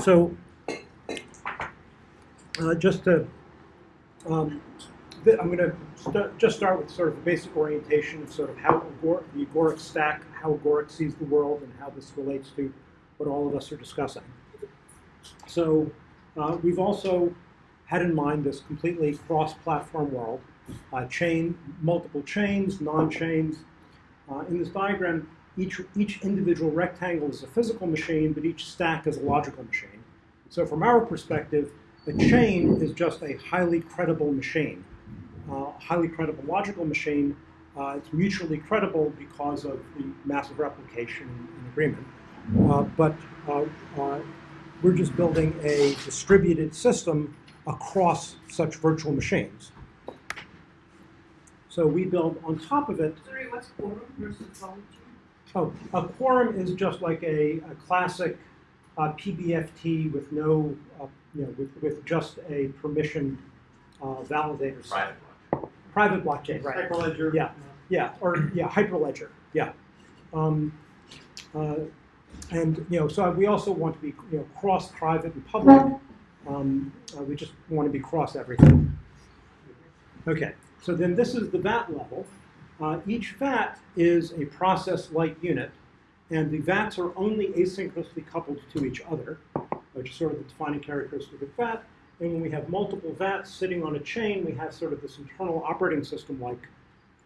So, uh, just to, um, I'm going to st- just start with sort of the basic orientation of sort of how Agor- the agoric stack, how agoric sees the world, and how this relates to what all of us are discussing. So, uh, we've also had in mind this completely cross-platform world, uh, chain, multiple chains, non-chains. Uh, in this diagram, each, each individual rectangle is a physical machine, but each stack is a logical machine. So from our perspective, a chain is just a highly credible machine. Uh, highly credible logical machine, uh, it's mutually credible because of the massive replication and agreement. Uh, but uh, uh, we're just building a distributed system across such virtual machines. So we build on top of it Sorry, what's quorum versus voluntary? Oh, a quorum is just like a, a classic uh, PBFT with no, uh, you know, with, with just a permission uh, validator. Private block. Private blockchain, right? Hyperledger. Yeah. Yeah, or yeah, Hyperledger. Yeah. Um, uh, and you know, so we also want to be you know cross private and public. Um, uh, we just want to be cross everything. Okay, so then this is the VAT level. Uh, each VAT is a process-like unit, and the VATs are only asynchronously coupled to each other, which is sort of the defining characteristic of VAT. And when we have multiple VATs sitting on a chain, we have sort of this internal operating system-like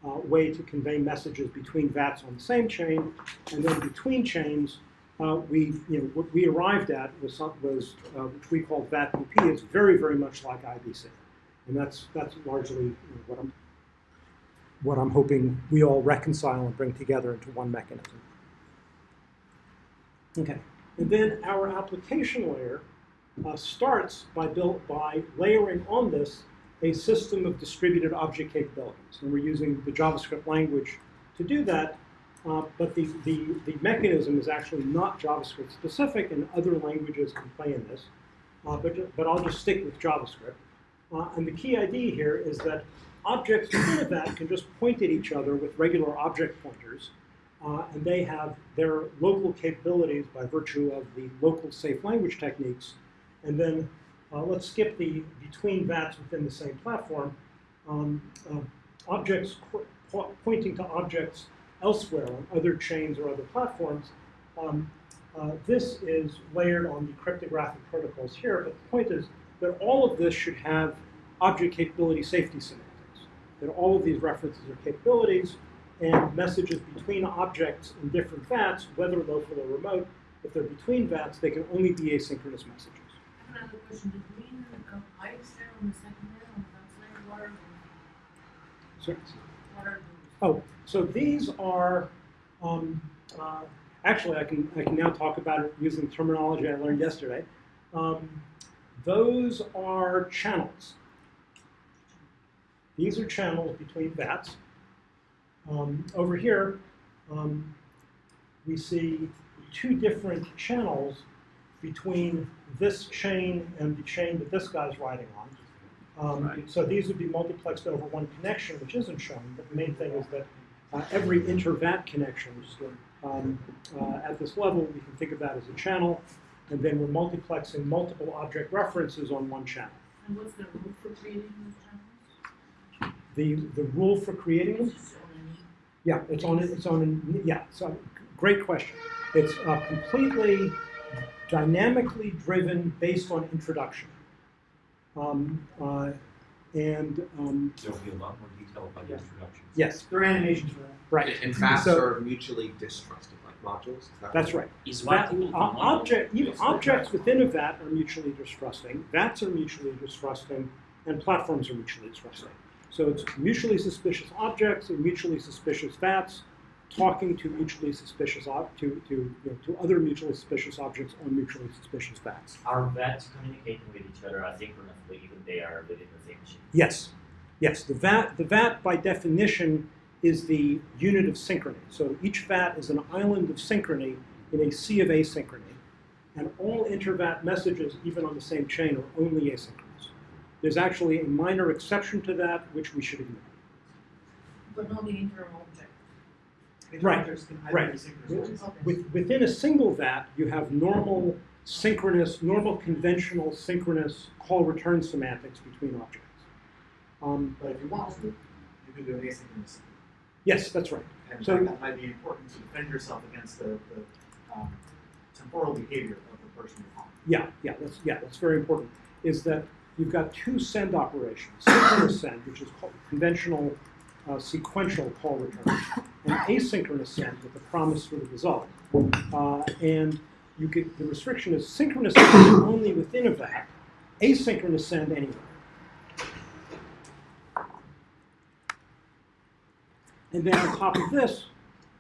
uh, way to convey messages between VATs on the same chain, and then between chains, uh, we, you know, what we arrived at was, some, was uh, which we called VATTP, is very, very much like IBC, and that's that's largely you know, what I'm what I'm hoping we all reconcile and bring together into one mechanism. Okay, and then our application layer uh, starts by built by layering on this a system of distributed object capabilities, and we're using the JavaScript language to do that. Uh, but the, the, the mechanism is actually not JavaScript specific, and other languages can play in this. Uh, but, but I'll just stick with JavaScript. Uh, and the key idea here is that objects within a VAT can just point at each other with regular object pointers, uh, and they have their local capabilities by virtue of the local safe language techniques. And then uh, let's skip the between VATs within the same platform. Um, uh, objects po pointing to objects elsewhere on other chains or other platforms. Um, uh, this is layered on the cryptographic protocols here, but the point is that all of this should have object capability safety semantics. That all of these references are capabilities, and messages between objects in different VATs, whether local or remote, if they're between VATs, they can only be asynchronous messages. I have another question. Did we pipes there on the second layer, on the first layer? What are So, those? What are those? Oh, so these are, um, uh, actually, I can, I can now talk about it using terminology I learned yesterday. Um, those are channels. These are channels between VATs. Um, over here, um, we see two different channels between this chain and the chain that this guy's riding on. Um, Right. So these would be multiplexed over one connection, which isn't shown, but the main thing is that uh, every inter-VAT connection um, uh, at this level, we can think of that as a channel, and then we're multiplexing multiple object references on one channel. And what's the rule for creating those channels? The, the rule for creating them, Just on a neat- yeah, it's on, it's on, yeah, so, great question. It's uh, completely dynamically driven based on introduction. Um, uh, and, um, There'll be a lot more detail about the Yeah. introduction. yes, There are animations for that. right. And VATs So- are mutually distrusting, like modules. That That's right. Is VAT, one equal to o- one? object, even Yes, objects within a VAT are mutually distrusting, VATs are mutually distrusting, and platforms are mutually distrusting. So it's mutually suspicious objects and mutually suspicious VATs talking to mutually suspicious to to you know, to other mutually suspicious objects on mutually suspicious VATs. Are VATs communicating with each other asynchronously even they are within the same machine? Yes, yes. The VAT the VAT by definition is the unit of synchrony. So each VAT is an island of synchrony in a sea of asynchrony, and all inter-VAT messages, even on the same chain, are only asynchronous. There's actually a minor exception to that, which we should ignore. But not the interim object. Right, Objects can either right. be synchronous or Okay. With, within a single VAT, you have normal synchronous, normal conventional synchronous call return semantics between objects. Um, But if you want to, you can do an asynchronous. yes, that's right. And So- that might be important to defend yourself against the, the um, temporal behavior of the person you're calling. Yeah, yeah, that's yeah, that's very important. Is that you've got two send operations: synchronous send, which is called conventional uh, sequential call return, and asynchronous send with the promise for the result. Uh, and you could the restriction is synchronous send only within a VAT, asynchronous send anywhere. And then on top of this,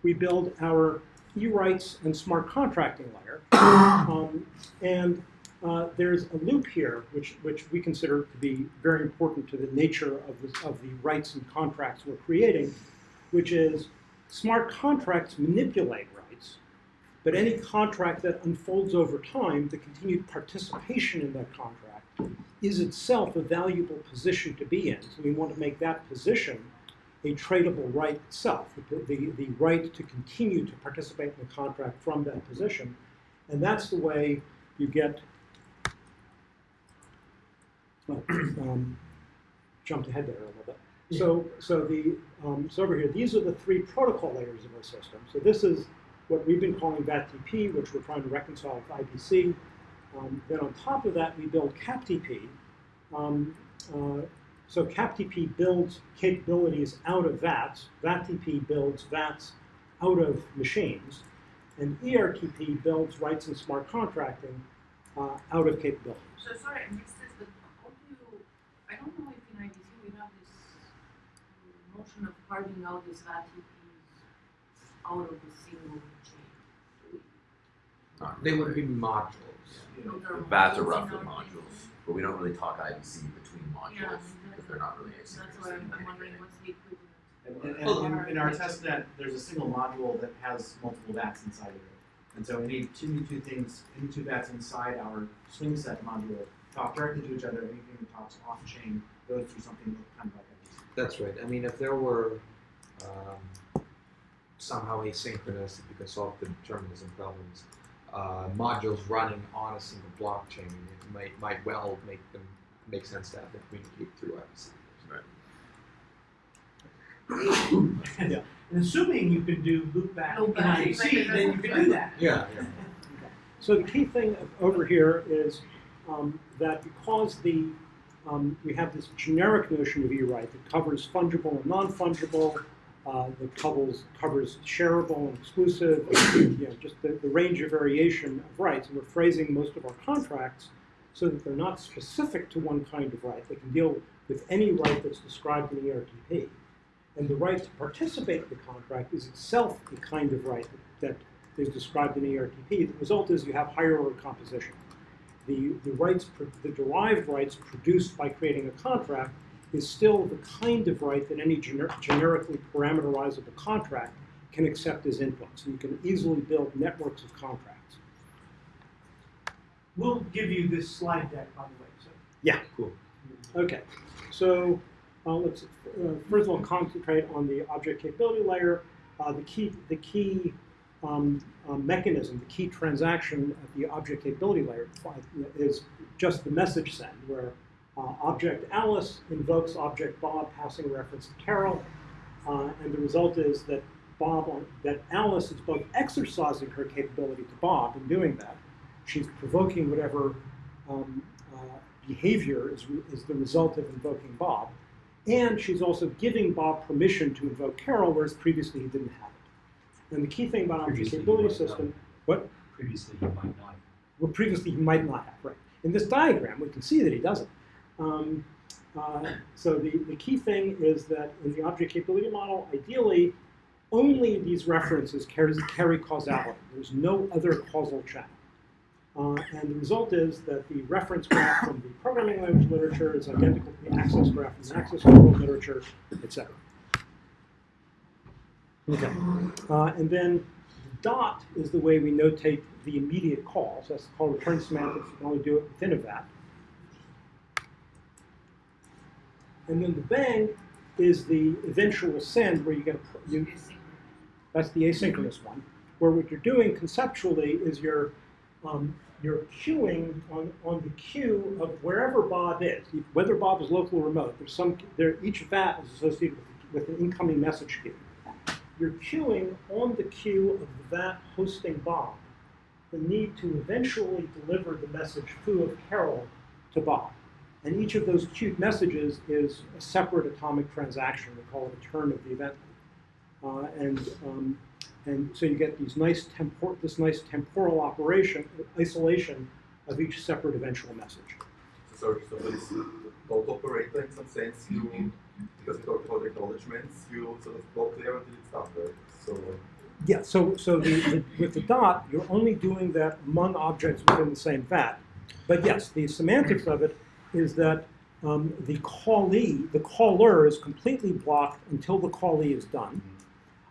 we build our e-rights and smart contracting layer. Um, and uh, there's a loop here, which, which we consider to be very important to the nature of, of the rights and contracts we're creating, which is smart contracts manipulate rights, but any contract that unfolds over time, the continued participation in that contract is itself a valuable position to be in. So we want to make that position a tradable right itself, the, the, the right to continue to participate in the contract from that position. And that's the way you get, um, jumped ahead there a little bit. So, so the, um, so over here, these are the three protocol layers of our system. So this is what we've been calling VATTP, which we're trying to reconcile with IBC. Um, then on top of that, we build CAPTP. Um, uh, so CAPTP builds capabilities out of VATs. VATTP builds VATs out of machines. And ERTP builds rights and smart contracting uh, out of capabilities. So sorry, I missed this, but how do you, I don't know if in IBC we have this notion of carving out these RTPs out of the single chain. Do we- Uh, They would be modules. No, there are VATs are modules roughly our modules, but we don't really talk IBC between Yeah, modules, because they're not really That's why I'm in wondering what's the equivalent. And, and, Well, and in, in our test net, there's a single module that has multiple VATs inside of it. And so any two, any two things, any two VATs inside our SwingSet module talk directly to each other. Anything that talks off chain goes through something kind of like IBC. That's right. I mean, if there were um, somehow asynchronous, if you can solve the determinism problems, uh, modules running on a single blockchain, it might might well make them make sense to have them communicate through IBC. Yeah. And assuming you can do loop back in Loop IBC, then you that's can do that. Yeah, yeah. So the key thing over here is um, that because the um, we have this generic notion of E-right that covers fungible and non-fungible, uh, that covers covers shareable and exclusive, you know, just the, the range of variation of rights. And we're phrasing most of our contracts so that they're not specific to one kind of right. They can deal with any right that's described in the ERTP. And the right to participate in the contract is itself a kind of right that, that is described in the ERTP. The result is you have higher order composition. The, the rights, the derived rights produced by creating a contract is still the kind of right that any gener- generically parameterizable contract can accept as input. So you can easily build networks of contracts. We'll give you this slide deck, by the way, so. Yeah. Cool. Okay, so uh, let's uh, first of all concentrate on the object capability layer. Uh, the key, the key um, uh, mechanism, the key transaction at the object capability layer is just the message send, where uh, object Alice invokes object Bob, passing a reference to Carol, uh, and the result is that Bob, that Alice is both exercising her capability to Bob in doing that. She's provoking whatever um, uh, behavior is, is the result of invoking Bob. And she's also giving Bob permission to invoke Carol, whereas previously he didn't have. And the key thing about object he capability system, what? Previously, you might not. Well, previously he might not have, right. In this diagram, we can see that he doesn't. Um, uh, so the, the key thing is that in the object capability model, ideally, only these references carry, carry causality. There's no other causal channel. Uh, and the result is that the reference graph from the programming language literature is identical to the access graph from the access control literature, etc. Okay. Uh, and then the dot is the way we notate the immediate call. So that's called return semantics. You can only do it within a VAT. And then the bang is the eventual send where you get a, you, that's the asynchronous one, where what you're doing conceptually is you're um, you're queuing on, on the queue of wherever Bob is, whether Bob is local or remote. There's some there each VAT is associated with, with an incoming message queue. You're queuing on the queue of that hosting Bob the need to eventually deliver the message foo of Carol to Bob. And each of those queued messages is a separate atomic transaction. We call it a turn of the event. Uh, and um, and so you get these nice tempor- this nice temporal operation isolation of each separate eventual message. So, so this dot operator, in some sense, you, because we talked about acknowledgements, you sort of block there until it's done, right? So, Yeah. So so the, the, with the dot, you're only doing that among objects within the same VAT. But yes, the semantics of it is that um, the callee, the caller, is completely blocked until the callee is done.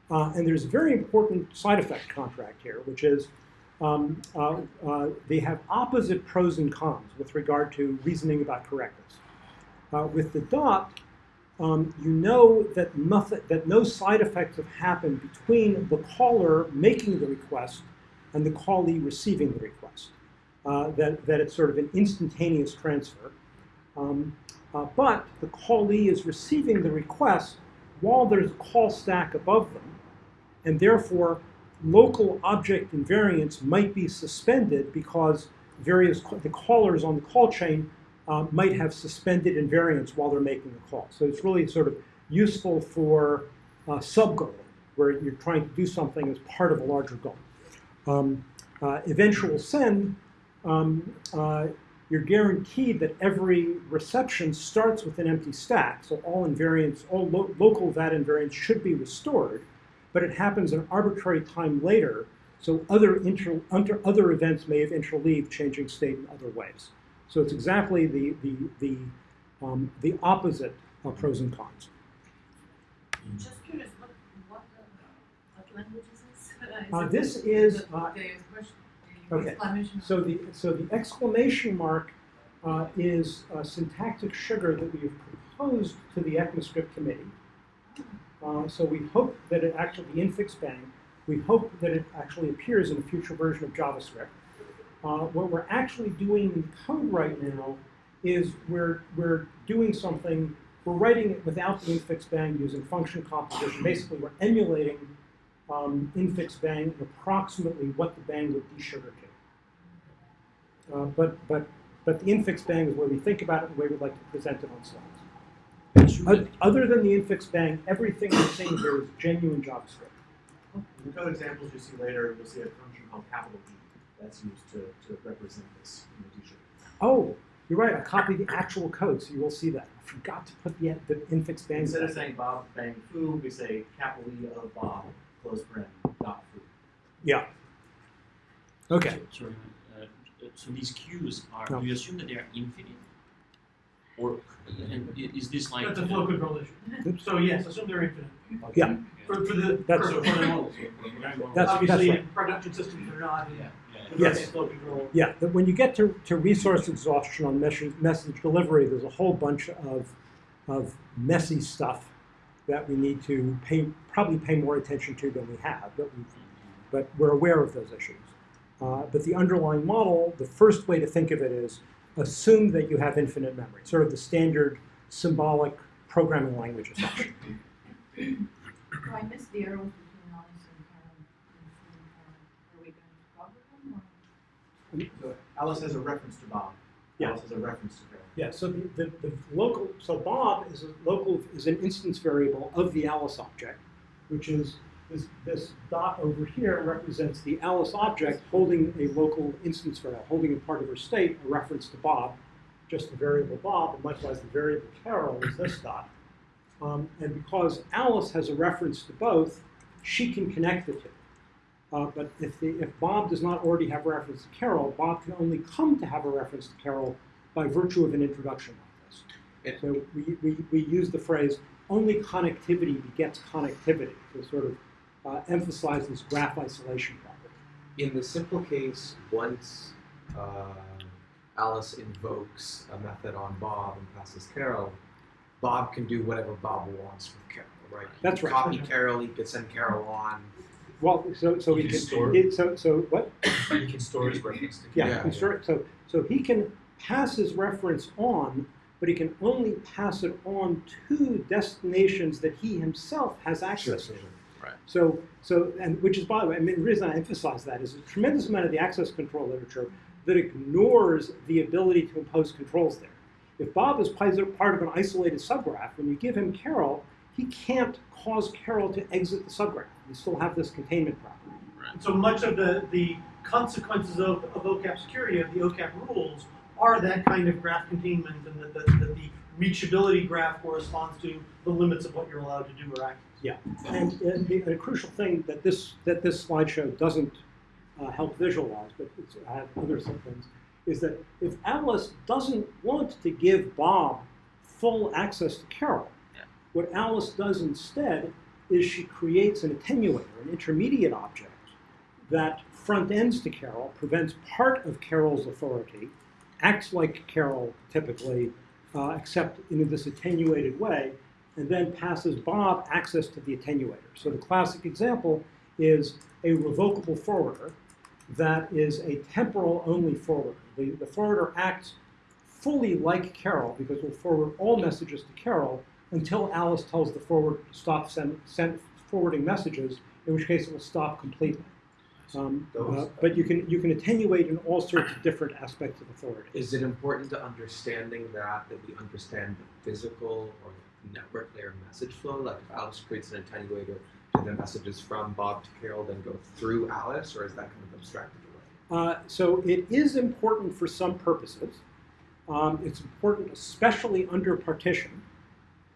Uh, and there's a very important side effect contract here, which is um, uh, uh, they have opposite pros and cons with regard to reasoning about correctness. Uh, with the dot, um, you know that nothing, that no side effects have happened between the caller making the request and the callee receiving the request. Uh, that, that it's sort of an instantaneous transfer. Um, uh, but the callee is receiving the request while there's a call stack above them, and therefore local object invariants might be suspended because various the callers on the call chain uh, might have suspended invariants while they're making the call. So it's really sort of useful for uh, sub-goal, where you're trying to do something as part of a larger goal. Um, uh, eventual send, um, uh, you're guaranteed that every reception starts with an empty stack. So all invariants, all lo- local VAT invariants should be restored, but it happens an arbitrary time later. So other, inter- under, other events may have interleaved, changing state in other ways. So it's exactly the, the, the, um, the opposite of pros and cons. Just curious, what, what, what language is this? Is Uh, this the- is, uh, The question, the okay. So the, so the exclamation mark uh, is a syntactic sugar that we have proposed to the ECMAScript committee. Uh, so we hope that it actually, the infix bang, we hope that it actually appears in a future version of JavaScript. Uh, what we're actually doing in code right now is we're, we're doing something, we're writing it without the infix bang using function composition. Basically, we're emulating um, infix bang and approximately what the bang would desugar to. Uh, but, but, but the infix bang is where we think about it the way we'd like to present it on slides. Other than the infix bang, everything we're seeing here is genuine JavaScript. In the code examples you see later, you'll see a function called capital D that's used to, to represent this in the t-shirt. Oh, you're right. I copied the actual code, so you will see that. I forgot to put the, the infix bang. Instead of saying Bob bang foo, we say capital E of Bob, close paren, dot foo. Yeah. Okay. So- Sorry, uh, so these queues are, No. do you assume that they are infinite? Or, and is this like? That's a flow control issue. So yes, assume they're infinite. Yeah. For, for the, That's- for the models. That's- Obviously, right. in production systems, they're not. Yeah, yeah. Yes. Yes. Flow. Yeah, but when you get to, to resource exhaustion on message, message delivery, there's a whole bunch of, of messy stuff that we need to pay, probably pay more attention to than we have, but, we, but we're aware of those issues. Uh, but the underlying model, the first way to think of it is assume that you have infinite memory, sort of the standard symbolic programming language assumption. Oh, I missed the arrows between Alice and Karen. and Sue and Karen. Are we going to cover them or? So Alice has a reference to Bob. Yeah. Alice has a reference to Carol. Yeah, so the, the, the local, so Bob is a local, is an instance variable of the Alice object, which is this, this dot over here represents the Alice object holding a local instance variable, holding a part of her state a reference to Bob, just the variable Bob, and likewise the variable Carol is this dot. Um, and because Alice has a reference to both, she can connect the two. Uh, but if, the, if Bob does not already have a reference to Carol, Bob can only come to have a reference to Carol by virtue of an introduction like this. It- So we, we, we use the phrase only connectivity begets connectivity to sort of uh, emphasize this graph isolation property. In the simple case, once uh, Alice invokes a method on Bob and passes Carol, Bob can do whatever Bob wants with Carol, right? He That's right. Copy Carol, he could send Carol on, well, so, so You he can can, store- it- so, so, what? You can store his reference to Yeah, Yeah, can store- so, so he can pass his reference on, but he can only pass it on to destinations that he himself has access to. Right. So, so, and which is, by the way, I mean, the reason I emphasize that is a tremendous amount of the access control literature that ignores the ability to impose controls there. If Bob is part of an isolated subgraph, when you give him Carol, he can't cause Carol to exit the subgraph. You still have this containment property. So much of the, the consequences of, of OCAP security, of the OCAP rules, are that kind of graph containment and that the, that the reachability graph corresponds to the limits of what you're allowed to do or access. Yeah, and, and the, a crucial thing that this that this slideshow doesn't uh, help visualize, but it's, I have other things, is that if Alice doesn't want to give Bob full access to Carol, Yeah. what Alice does instead is she creates an attenuator, an intermediate object that front ends to Carol, prevents part of Carol's authority, acts like Carol typically, uh, except in this attenuated way, and then passes Bob access to the attenuator. So the classic example is a revocable forwarder that is a temporal only forwarder. The, the forwarder acts fully like Carol because it will forward all messages to Carol until Alice tells the forward to stop send, send forwarding messages, in which case it will stop completely. Um, uh, but you can you can attenuate in all sorts of different aspects of authority. Is it important to understanding that that we understand the physical or network layer message flow? Like if Alice creates an attenuator, do the messages from Bob to Carol then go through Alice, or is that kind of abstracted away? Uh, so it is important for some purposes. Um, it's important, especially under partition.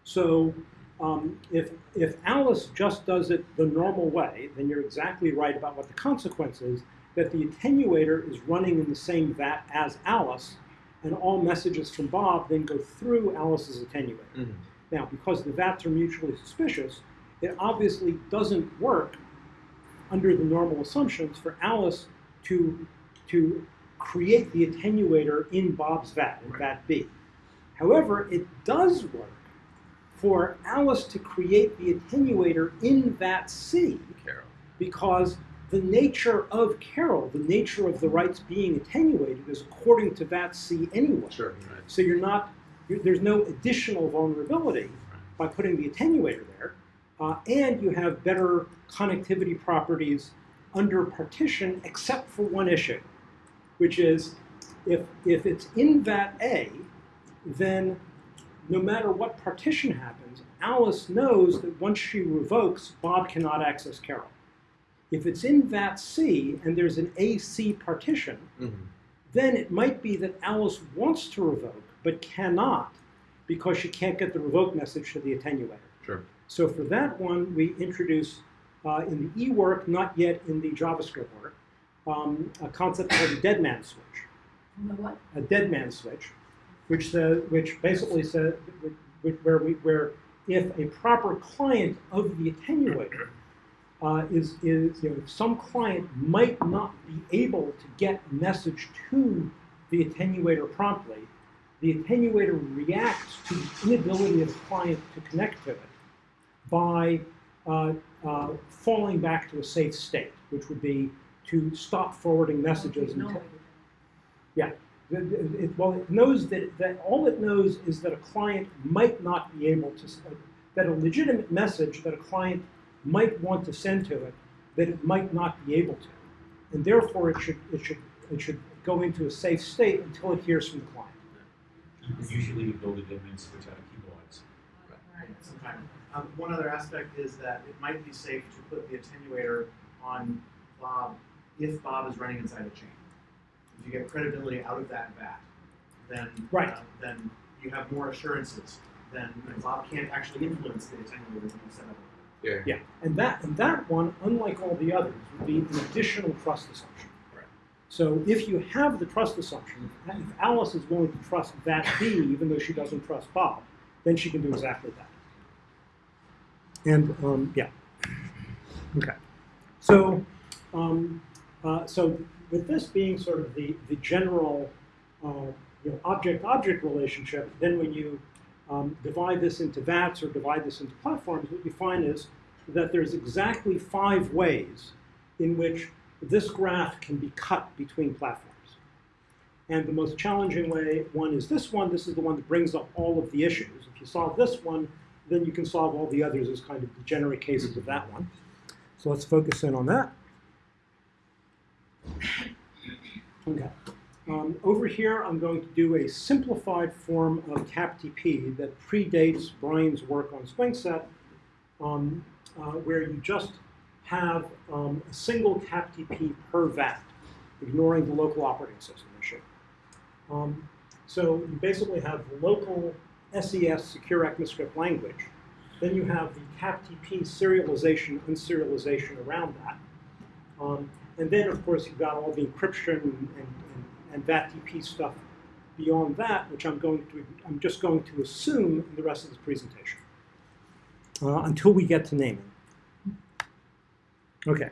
So um, if if Alice just does it the normal way, then you're exactly right about what the consequence is. That the attenuator is running in the same vat as Alice, and all messages from Bob then go through Alice's attenuator. Now, because the vats are mutually suspicious, it obviously doesn't work under the normal assumptions for Alice to, to create the attenuator in Bob's vat, in vat B. However, it does work for Alice to create the attenuator in vat C Carol. because the nature of Carol, the nature of the rights being attenuated, is according to vat C anyway. Sure. So you're not, you there's no additional vulnerability by putting the attenuator there, uh, and you have better connectivity properties under partition, except for one issue, which is if if it's in VAT A, then no matter what partition happens, Alice knows that once she revokes, Bob cannot access Carol. If it's in VAT C and there's an AC partition, then it might be that Alice wants to revoke but cannot because she can't get the revoke message to the attenuator. Sure. So for that one, we introduce uh, in the E work, not yet in the JavaScript work, um, a concept called a dead man switch. You know what? A dead man switch, which says, which basically says where we where if a proper client of the attenuator uh, is is you know some client might not be able to get a message to the attenuator promptly, the attenuator reacts to the inability of the client to connect to it by uh, uh, falling back to a safe state, which would be to stop forwarding messages. Until- it, it- well, it knows that, that all it knows is that a client might not be able to, s- that a legitimate message that a client might want to send to it, that it might not be able to. And therefore, it should, it should, it should go into a safe state until it hears from the client. Usually you build a dead man switch out of keyboards. Right. sometime. Um, one other aspect is that it might be safe to put the attenuator on Bob if Bob is running inside a chain. If you get credibility out of that vat, then Right. uh, then you have more assurances. Then you know, Bob can't actually influence the attenuator that you set up. Yeah. Yeah, and that and that one, unlike all the others, would be an additional trust assumption. Right. So if you have the trust assumption, if Alice is willing to trust that B, even though she doesn't trust Bob, then she can do exactly that. And um, yeah, okay. So um, uh, so with this being sort of the the general uh, you know, object-object relationship, then when you um, divide this into VATs or divide this into platforms, what you find is that there's exactly five ways in which this graph can be cut between platforms. And the most challenging way, one is this one. This is the one that brings up all of the issues. If you solve this one, then you can solve all the others as kind of degenerate cases of that one. So let's focus in on that. Okay. Um, over here, I'm going to do a simplified form of CapTP that predates Brian's work on SwingSet, um, uh, where you just have um, a single CapTP per VAT, ignoring the local operating system issue. Um, so you basically have local SES secure ECMAScript language. Then you have the CapTP serialization, unserialization around that. Um, and then, of course, you've got all the encryption and, and, and stuff beyond that, which I'm going to, I'm just going to assume in the rest of this presentation uh, until we get to naming. Okay.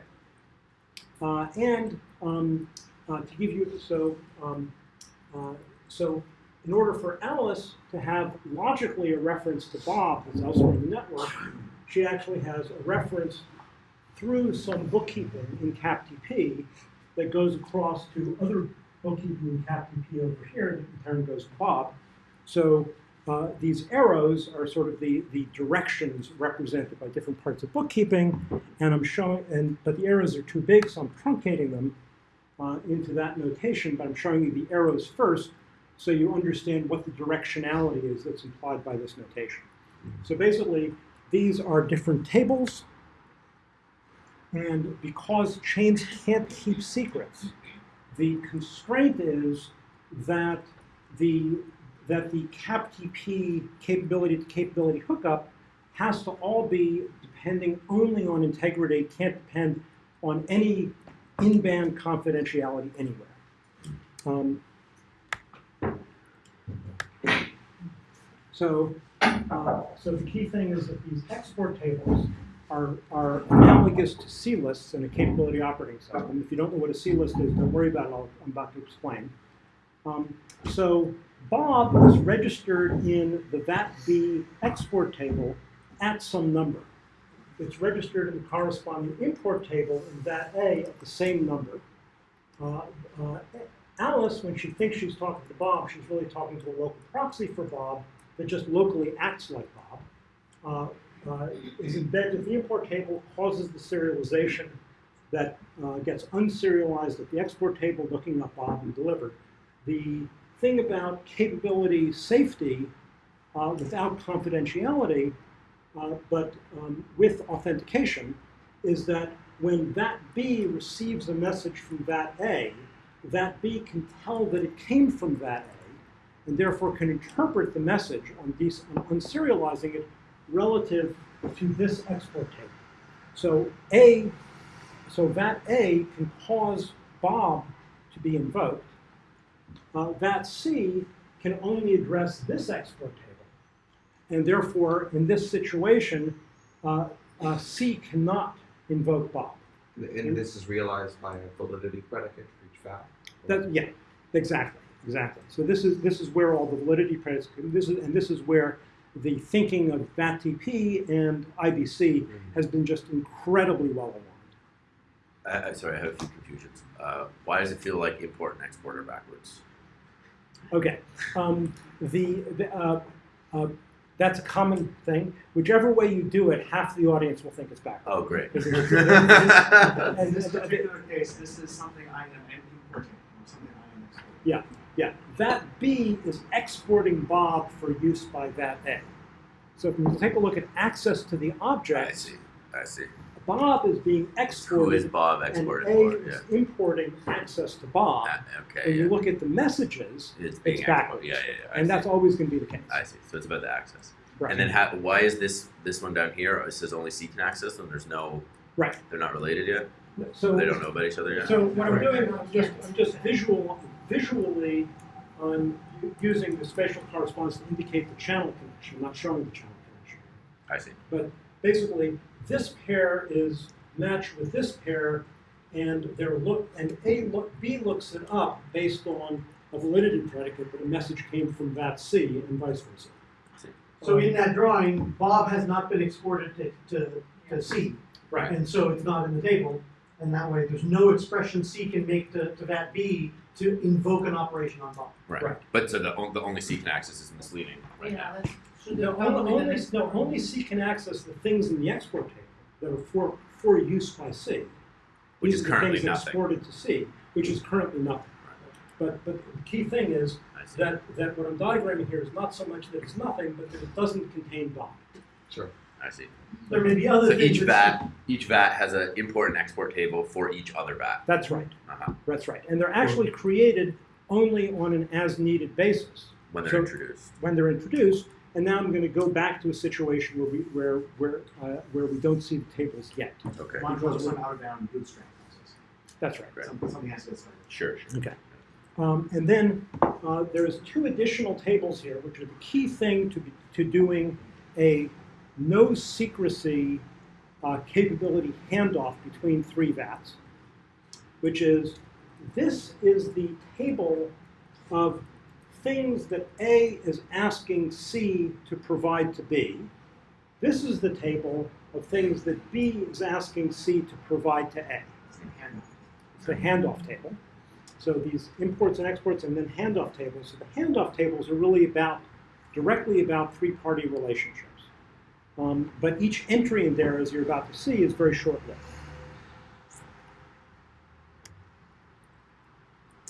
Uh, and um, uh, to give you, so, um, uh, so in order for Alice to have logically a reference to Bob that's elsewhere in the network, she actually has a reference through some bookkeeping in CapTP that goes across to other bookkeeping in CapTP over here that in turn goes to Bob. So uh, these arrows are sort of the, the directions represented by different parts of bookkeeping, and I'm showing, and but the arrows are too big, so I'm truncating them uh, into that notation, but I'm showing you the arrows first so you understand what the directionality is that's implied by this notation. So basically, these are different tables, and because chains can't keep secrets, the constraint is that the that the CapTP capability to capability hookup has to all be depending only on integrity, can't depend on any in-band confidentiality anywhere. Um, so, uh, so the key thing is that these export tables are, are analogous to C lists in a capability operating system. If you don't know what a C list is, don't worry about it. I'll, I'm about to explain. Um, so Bob is registered in the VAT-B export table at some number. It's registered in the corresponding import table in VAT-A at the same number. Uh, uh, Alice, when she thinks she's talking to Bob, she's really talking to a local proxy for Bob that just locally acts like Bob. Uh, is embedded the import table, causes the serialization that uh, gets unserialized at the export table, looking up Bob and delivered. The thing about capability safety uh, without confidentiality, uh, but um, with authentication, is that when vat B receives a message from vat A, vat B can tell that it came from vat A, and therefore can interpret the message on, on unserializing it relative to this export table. So A, so that A can cause Bob to be invoked, uh, vat C can only address this export table. And therefore, in this situation, uh, uh, C cannot invoke Bob. And this is realized by a validity predicate for each VAT? That, yeah, exactly, exactly. So this is this is where all the validity predicates. This is and this is where the thinking of VATTP and IBC has been just incredibly well aligned. Uh, sorry, I have a few confusions. Uh, why does it feel like import and export are backwards? Okay, um, the, the uh, uh, that's a common thing. Whichever way you do it, half the audience will think it's backwards. Oh, great. In this particular case, this is something I am importing, or something I am exporting. Yeah, yeah. Vat B is exporting Bob for use by vat A. So if you take a look at access to the object, I see. I see. Bob is being Who is exported, and A for? is Yeah. importing access to Bob. Ah, When okay. you look at the messages, It's being it's exported. backwards. Yeah, yeah, yeah. I and see. that's always going to be the case. I see. So it's about the access. Right. And then ha- why is this this one down here? It says only C can access them. There's no. Right. They're not related yet. so they don't know about each other yet. So what I'm doing, I'm just, I'm just visual, visually, um, I'm using the spatial correspondence to indicate the channel connection, I'm not showing the channel connection. I see. But basically, this pair is matched with this pair, and they're look, and A look, B looks it up based on a validity predicate, that a message came from vat C, and vice versa. So in that drawing, Bob has not been exported to, to to C. Right. And so it's not in the table, and that way there's no expression C can make to, to vat B to invoke an operation on top. Right. Right. But so the, the only C can access is misleading right Yeah, now. that's, should No, have only, the no, only C can access the things in the export table that are for, for use by C. Which These is are the currently things nothing. exported to C, which is currently nothing. But, but the key thing is that, that what I'm diagramming here is not so much that it's nothing, but that it doesn't contain Bob. Sure. I see. There may be other So things. each that- VAT, each VAT has an import and export table for each other VAT. That's right, Uh-huh. that's right. And they're actually created only on an as-needed basis When they're So- introduced. when they're introduced. And now I'm going to go back to a situation where we, where, where, uh, where we don't see the tables yet. Okay. Module is some out of bound bootstrap process. That's right. Right. Some, something has to get started. Sure, sure. Okay. Um, and then uh, there's two additional tables here, which are the key thing to, be, to doing a no secrecy uh, capability handoff between three VATs, which is this is the table of things that A is asking C to provide to B. This is the table of things that B is asking C to provide to A. It's the handoff table. So these imports and exports and then handoff tables. So the handoff tables are really about, directly about three-party relationships. Um, but each entry in there, as you're about to see, is very short-lived.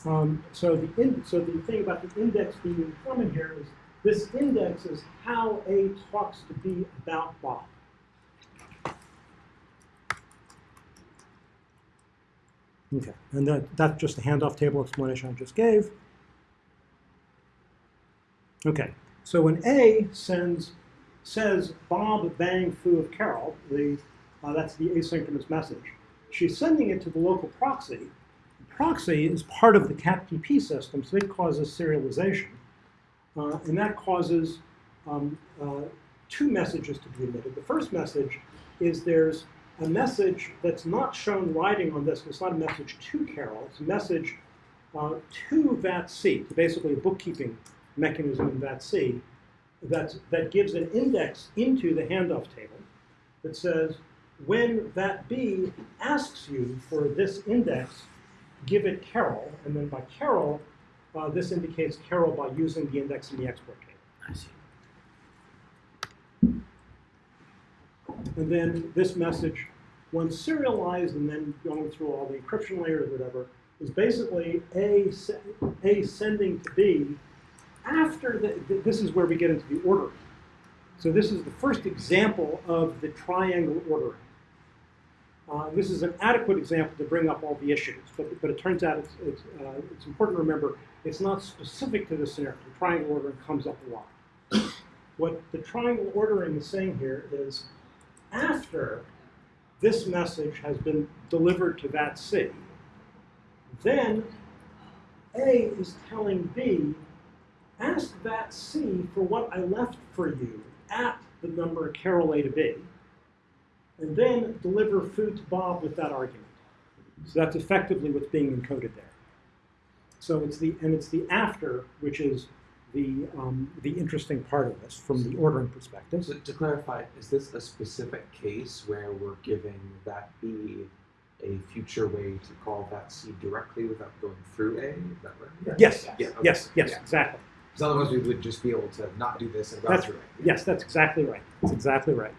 Um, so the in, so the thing about the index being common here is this index is how A talks to B about Bob. Okay, and that, that's just the handoff table explanation I just gave. Okay, so when A sends, says Bob bang foo of Carol, the, uh, that's the asynchronous message, she's sending it to the local proxy. The proxy is part of the CAPTP system, so it causes serialization. Uh, and that causes um, uh, two messages to be emitted. The first message is there's a message that's not shown writing on this. It's not a message to Carol. It's a message uh, to VATC, basically a bookkeeping mechanism in VATC that, that gives an index into the handoff table that says, when vat B asks you for this index, give it Carol, and then by Carol, uh, this indicates Carol by using the index in the export table. I see. And then this message, once serialized and then going through all the encryption layers whatever, is basically A, A sending to B after the, th- this is where we get into the ordering. So this is the first example of the triangle ordering. Uh, this is an adequate example to bring up all the issues, but, but it turns out it's, it's, uh, it's important to remember it's not specific to this scenario. The triangle ordering comes up a lot. What the triangle ordering is saying here is after this message has been delivered to VATC, then A is telling B, ask vat C for what I left for you at the number Carol A to B, and then deliver foo to Bob with that argument. So that's effectively what's being encoded there. So it's the and it's the after which is the um, the interesting part of this from the ordering perspective. So to clarify, is this a specific case where we're giving vat B a future way to call vat C directly without going through A? Is that right? Yes, Yeah, okay. yes, yes, Yeah. exactly. Because otherwise we would just be able to not do this and route That's- through A. Yes, that's exactly right. That's exactly right.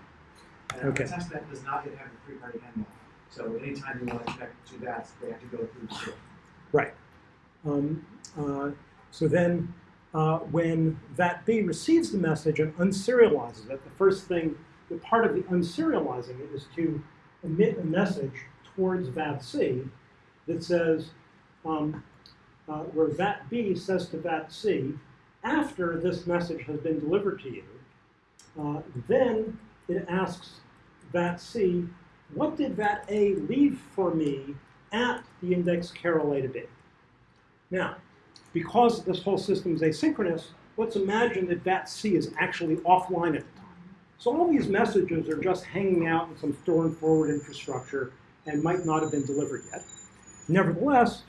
And Okay. a test that does not yet have a three-party handoff. So anytime you want to connect two VATs, they have to go through the switch. Right. Um, uh, so then, uh, when vat B receives the message and unserializes it, the first thing, the part of the unserializing it is to emit a message towards VAT-C that says, um, uh, where VAT-B says to VAT-C, after this message has been delivered to you, uh, then it asks VAT-C, what did VAT-A leave for me at the index Carol A to B? Now, because this whole system is asynchronous, let's imagine that VAT-C is actually offline at the time. So all these messages are just hanging out in some store and forward infrastructure and might not have been delivered yet. Nevertheless,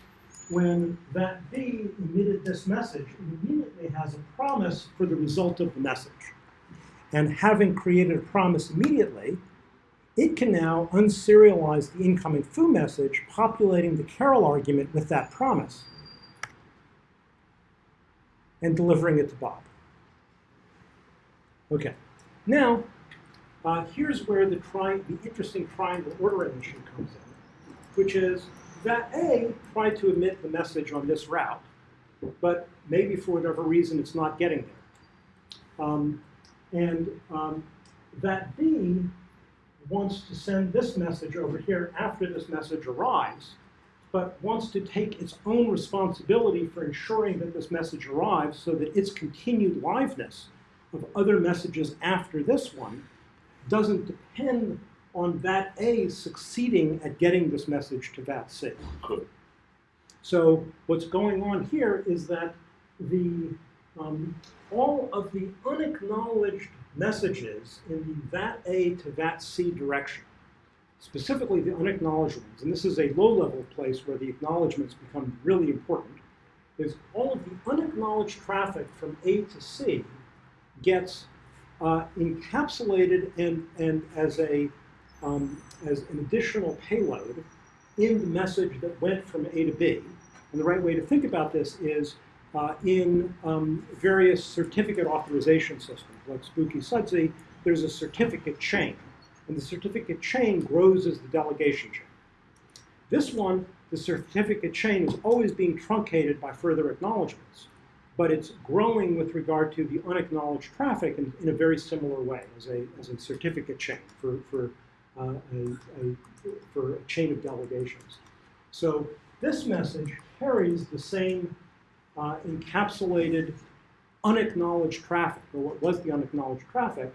when vat B emitted this message, it immediately has a promise for the result of the message. And having created a promise immediately, it can now unserialize the incoming foo message, populating the Carol argument with that promise and delivering it to Bob. Okay, now uh, here's where the, the interesting triangle ordering issue comes in, which is vat A tried to emit the message on this route, but maybe for whatever reason it's not getting there. Um, and um, vat B wants to send this message over here after this message arrives, but wants to take its own responsibility for ensuring that this message arrives so that its continued liveness of other messages after this one doesn't depend on vat A succeeding at getting this message to vat C. So what's going on here is that the um, all of the unacknowledged messages in the vat A to vat C direction, specifically the unacknowledged ones, and this is a low-level place where the acknowledgments become really important, is all of the unacknowledged traffic from A to C gets uh, encapsulated and, and as, a, um, as an additional payload in the message that went from A to B. And the right way to think about this is uh, in um, various certificate authorization systems, like SPKI/SDSI, there's a certificate chain. And the certificate chain grows as the delegation chain. This one, the certificate chain is always being truncated by further acknowledgments but it's growing with regard to the unacknowledged traffic in, in a very similar way as a, as a certificate chain for, for, a, a, for a chain of delegations. So this message carries the same uh, encapsulated unacknowledged traffic, or what was the unacknowledged traffic.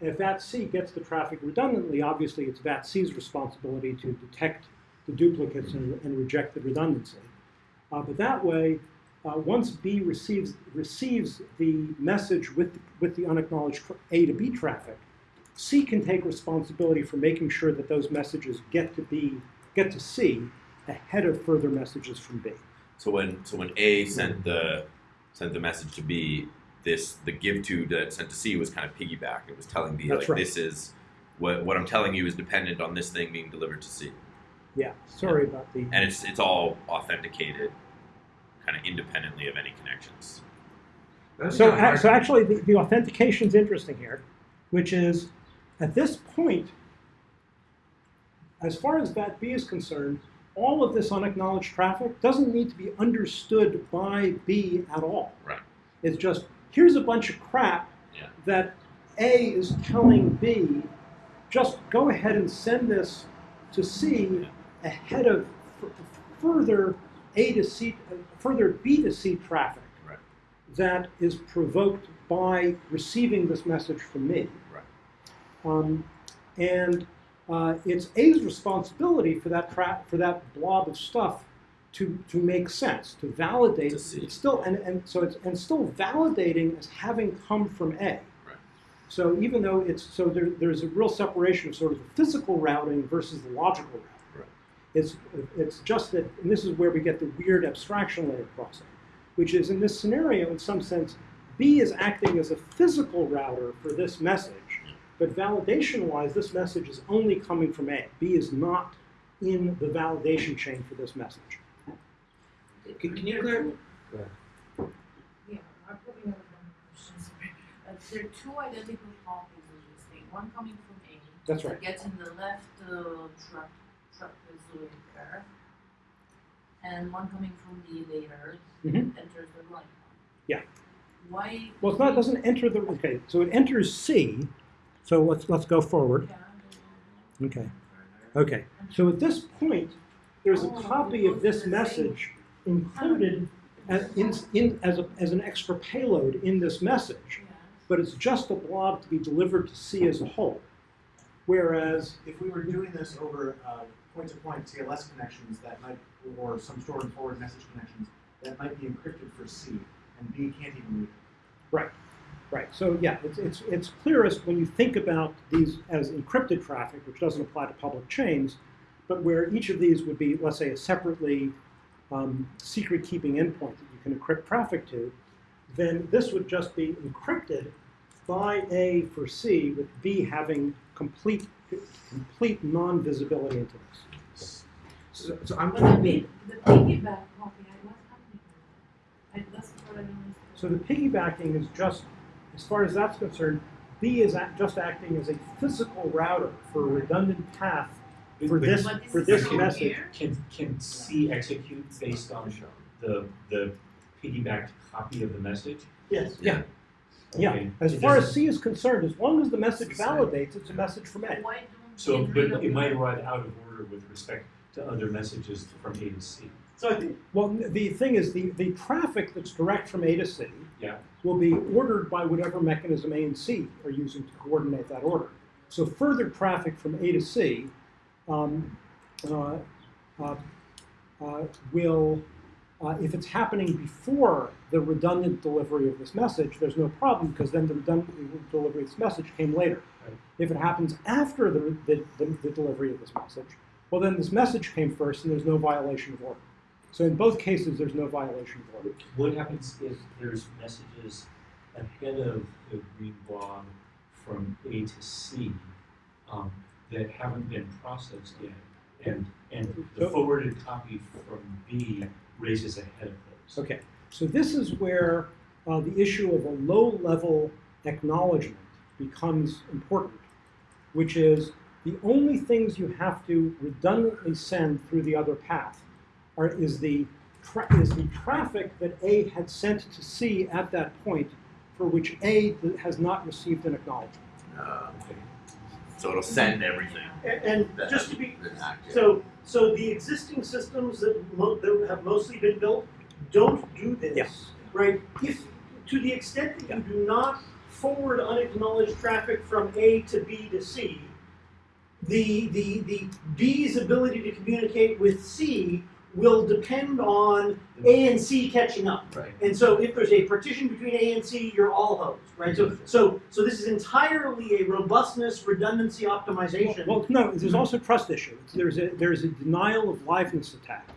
If vat C gets the traffic redundantly, obviously it's vat C's responsibility to detect the duplicates and, and reject the redundancy. Uh, but that way, uh, once B receives, receives the message with, with the unacknowledged A to B traffic, C can take responsibility for making sure that those messages get to B, get to C ahead of further messages from B. So when so when A sent the sent the message to B, this the give to that sent to C was kind of piggyback. It was telling B That's like right. this is what what I'm telling you is dependent on this thing being delivered to C, Yeah, sorry about the. and it's it's all authenticated, kind of independently of any connections. That's So, a- so actually, the, the authentication is interesting here, which is at this point, as far as vat B is concerned, all of this unacknowledged traffic doesn't need to be understood by B at all. Right. It's just here's a bunch of crap Yeah. vat A is telling B, just go ahead and send this to C ahead of further A to C, further B to C traffic Right. that is provoked by receiving this message from me. Um, and uh, it's A's responsibility for that for that blob of stuff to, to make sense, to validate. To. It's still and, and so it's and still validating as having come from A. Right. So even though it's so there, there's a real separation of sort of the physical routing versus the logical routing. Right. It's it's just that, and this is where we get the weird abstraction layer crossing, which is in this scenario, in some sense, B is acting as a physical router for this message, but validation-wise, this message is only coming from A. B is not in the validation chain for this message. Can, can you clear? Yeah, I probably have one question, sorry. Uh, there are two identical copies of this thing, one coming from A. That's right. That gets in the left uh, truck, truck is there. And one coming from B later, Mhm. enters the right one. Yeah. Why? Well, it's not, it doesn't enter the, okay, so it enters C, so let's, let's go forward. Okay, okay. So at this point, there's a copy of this message included as, in, in, as, a, as an extra payload in this message, but it's just a blob to be delivered to C as a whole. Whereas, If we were doing this over uh, point-to-point TLS connections that might, or some store and forward message connections that might be encrypted for C, and B can't even read it. right, right. So yeah, it's, it's, it's clearest when you think about these as encrypted traffic, which doesn't apply to public chains, but where each of these would be, let's say, a separately um, secret-keeping endpoint that you can encrypt traffic to, then this would just be encrypted by A for C, with B having complete complete non-visibility into this. So, so I'm going to be the piggyback copy, I what's happening? I, that's what I don't understand. So the piggybacking is just, as far as that's concerned, B is act, just acting as a physical router for a redundant path for But this, this for this shown message. Can, can C execute based on the, the piggybacked copy of the message? Yes. Yeah. Yeah, as It far as C is concerned, as long as the message validates, it's a message from A. So, but it might arrive out of order with respect to other messages from A to C. So Well, the thing is, the, the traffic that's direct from A to C Yeah. will be ordered by whatever mechanism A and C are using to coordinate that order. So further traffic from A to C um, uh, uh, uh, will, uh, if it's happening before the redundant delivery of this message, there's no problem because then the redundant delivery of this message came later. Right. If it happens after the, the, the, the delivery of this message, well, then this message came first and there's no violation of order. So in both cases, there's no violation of order. What happens if there's messages ahead of the green blob from A to C um, that haven't been processed yet? And, and the forwarded copy from B raises ahead of those. Okay, so this is where uh, the issue of a low-level acknowledgement becomes important, which is the only things you have to redundantly send through the other path are, is, the tra- is the traffic that A had sent to C at that point for which A has not received an acknowledgement. Uh, Okay. so it'll send everything. and, and that just to be hasn't been active. So, so the existing systems that, mo- that have mostly been built don't do this, Yeah. right? If, to the extent that you do not forward unacknowledged traffic from A to B to C, the, the, the B's ability to communicate with C will depend on A and C catching up. Right. And so if there's a partition between A and C, you're all hosed, right? So, so, so this is entirely a robustness redundancy optimization. Well, no, there's also a trust issue. There's a, there's a denial of liveness attack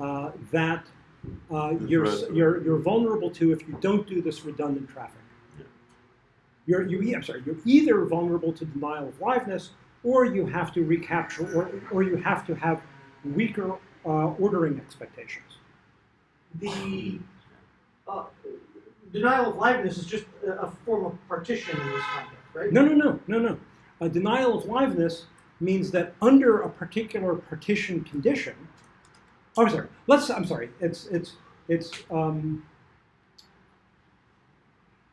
uh, that uh, you're, you're, you're vulnerable to if you don't do this redundant traffic. You're, you, I'm sorry, you're either vulnerable to denial of liveness or you have to recapture or, or you have to have weaker uh, ordering expectations. the uh, denial of liveness is just a, form of partition in this context, right? No, no, no, no, no. A denial of liveness means that under a particular partition condition, oh, I'm sorry. Let's. I'm sorry. It's it's it's. Um,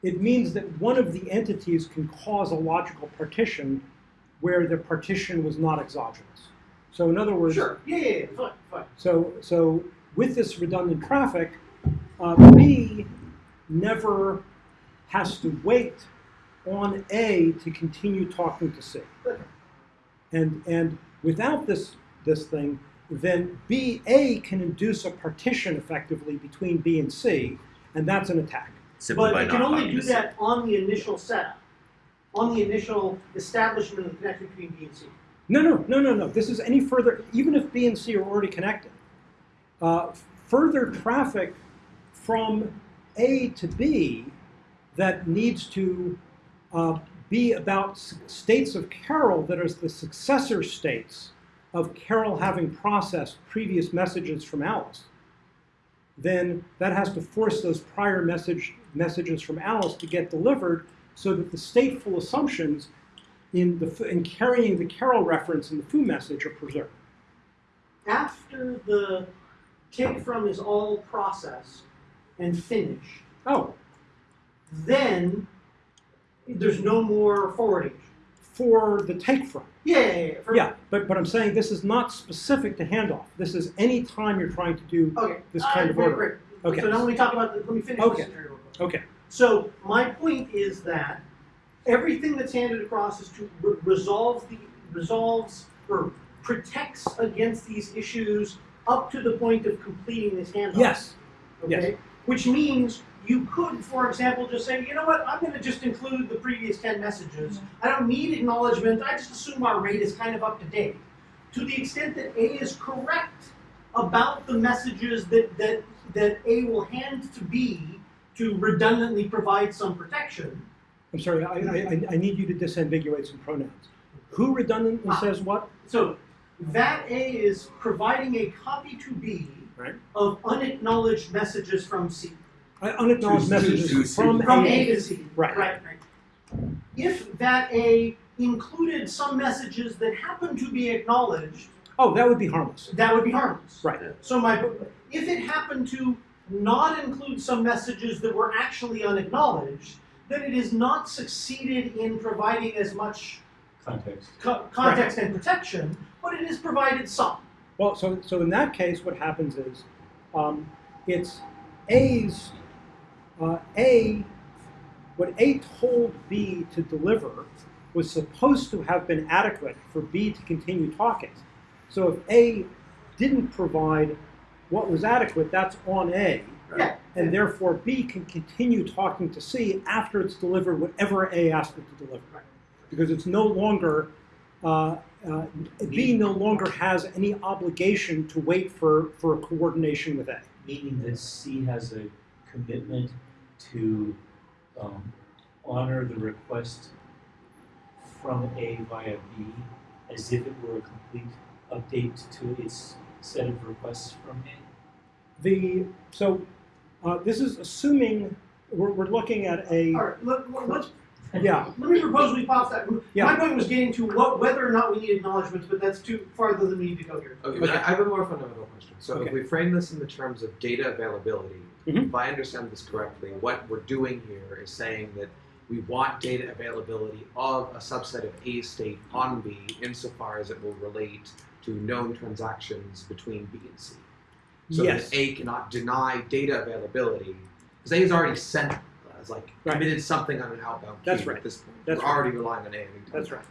it means that one of the entities can cause a logical partition where the partition was not exogenous. So in other words, Sure. Yeah, yeah, yeah. Fine, fine. so, so with this redundant traffic, uh, B never has to wait on A to continue talking to C. And, and without this, this thing, then B, A can induce a partition effectively between B and C, and that's an attack. Simply But by it can only do that on the initial setup, on the initial establishment of the connection between B and C. No, no, no, no, no. This is any further, even if B and C are already connected. Uh, further traffic from A to B that needs to uh, be about states of Carol that are the successor states of Carol having processed previous messages from Alice, then that has to force those prior message, messages from Alice to get delivered so that the stateful assumptions in, the, in carrying the Carol reference in the foo message are preserved. After the take from is all processed and finished, Oh, then there's no more forwarding. for the take from. Yeah, yeah, yeah. For- Yeah, but, but I'm saying this is not specific to handoff. This is any time you're trying to do Okay. this Uh, kind of great, order. great. Okay. So now let me talk about the, let me finish Okay. this scenario. real quick. Okay. So my point is that everything that's handed across is to re- resolve the resolves or protects against these issues up to the point of completing this handoff. Yes. Okay. Which means you could, for example, just say, you know what, I'm going to just include the previous 10 messages. I don't need acknowledgement. I just assume our rate is kind of up to date. To the extent that A is correct about the messages that, that, that A will hand to B to redundantly provide some protection, I'm sorry, I, I, I- I need you to disambiguate some pronouns. Who redundantly Ah. says what? So vat A is providing a copy to B Right. of unacknowledged messages from C. Uh, Unacknowledged To- messages to- to- from, From A. A to C. Right. Right, right. If vat A included some messages that happen to be acknowledged, Oh, that would be harmless. that would be harmless. Right. So my, if it happened to not include some messages that were actually unacknowledged, then it has not succeeded in providing as much Context. co- context and protection, but it has provided some. Well, so, so in that case, what happens is, um, it's A's, uh, A, what A told B to deliver was supposed to have been adequate for B to continue talking. So if A didn't provide what was adequate, that's on A. Yeah. And therefore, B can continue talking to C after it's delivered whatever A asked it to deliver. Because it's no longer, uh, uh, B no longer has any obligation to wait for, for a coordination with A. Meaning that C has a commitment to um, honor the request from A via B as if it were a complete update to its set of requests from A. The, so uh, this is assuming we're, we're looking at a, All right, let, let- let's, yeah, let me propose we pop that. Yeah. My point was getting to what, whether or not we need acknowledgements, but that's too farther than we need to go here. Okay, but I I have a more fundamental question. So Okay. if we frame this in the terms of data availability, Mhm. if I understand this correctly, what we're doing here is saying that we want data availability of a subset of A state on B insofar as it will relate to known transactions between B and C. So Yes. that A cannot deny data availability because A has already sent, has like Right. committed something on an outbound That's right. at this point. That's we're right. already relying on A. that's right.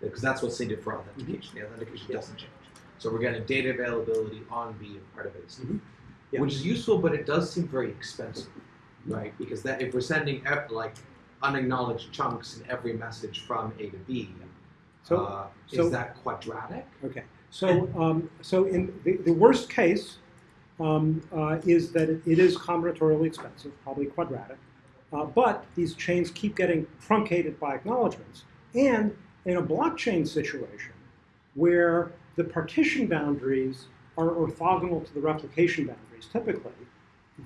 Because that's what's needed for authentication. The authentication Yeah. doesn't change. So we're getting data availability on B of part of it, Mhm. Yeah. which is useful, but it does seem very expensive, right? Because that if we're sending like unacknowledged chunks in every message from A to B, So, uh, so- is that quadratic? Okay, so, um, so in the, the worst case um, uh, is that it, is combinatorially expensive, probably quadratic, uh, but these chains keep getting truncated by acknowledgements. And in a blockchain situation where the partition boundaries are orthogonal to the replication boundaries typically,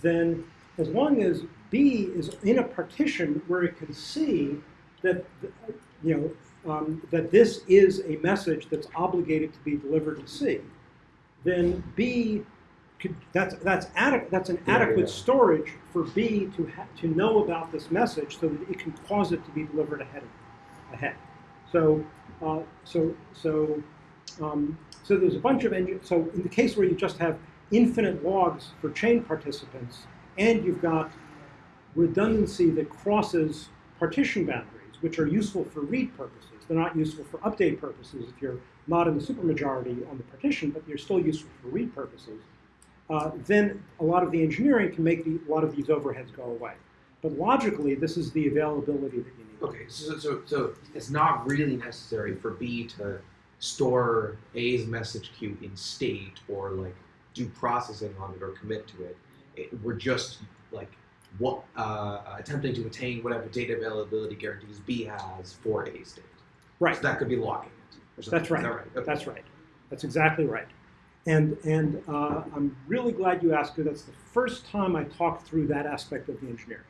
then as long as B is in a partition where it can see that, you know, um, that this is a message that's obligated to be delivered to C, then B could, that's that's adequate. That's an Yeah, adequate yeah. storage for B to ha- to know about this message so that it can cause it to be delivered ahead of, ahead. So uh, so so um, so there's a bunch of engine. So in the case where you just have infinite logs for chain participants, and you've got redundancy that crosses partition boundaries, which are useful for read purposes. They're not useful for update purposes if you're not in the supermajority on the partition, but they're still useful for read purposes. Uh, then a lot of the engineering can make the, a lot of these overheads go away. But logically, this is the availability that you need. Okay, so, so so it's not really necessary for B to store A's message queue in state or like do processing on it or commit to it. it we're just like what uh, attempting to attain whatever data availability guarantees B has for A state. Right. So that could be locking it. That's right. That right? Okay. That's right. That's exactly right. And, and uh, I'm really glad you asked, because that's the first time I talked through that aspect of the engineering.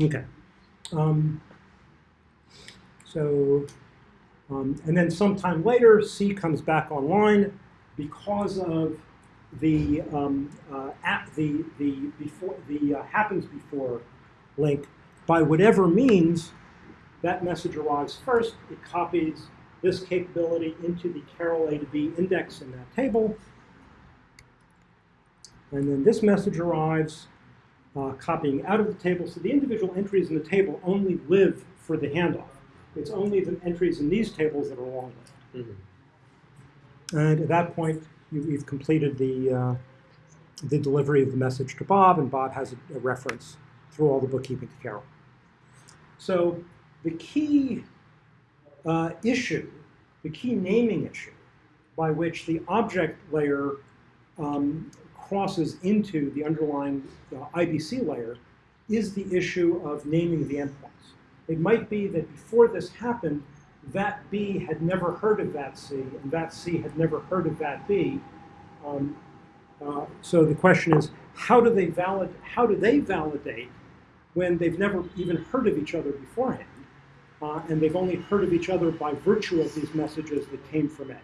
Okay. Um, so, um, and then sometime later, C comes back online because of the um, uh, app, the the before the uh, happens before link. By whatever means, that message arrives first. It copies this capability into the Carol A to B index in that table. And then this message arrives, uh, copying out of the table. So the individual entries in the table only live for the handoff. It's only the entries in these tables that are long lived. Mhm. And at that point, you, you've completed the, uh, the delivery of the message to Bob, and Bob has a, a reference through all the bookkeeping to Carol. So the key uh, issue, the key naming issue, by which the object layer um, crosses into the underlying uh, IBC layer, is the issue of naming the endpoints. It might be that before this happened, vat B had never heard of vat C, and vat C had never heard of vat B. Um, uh, so the question is, how do they valid? How do they validate when they've never even heard of each other beforehand, uh, and they've only heard of each other by virtue of these messages that came from A?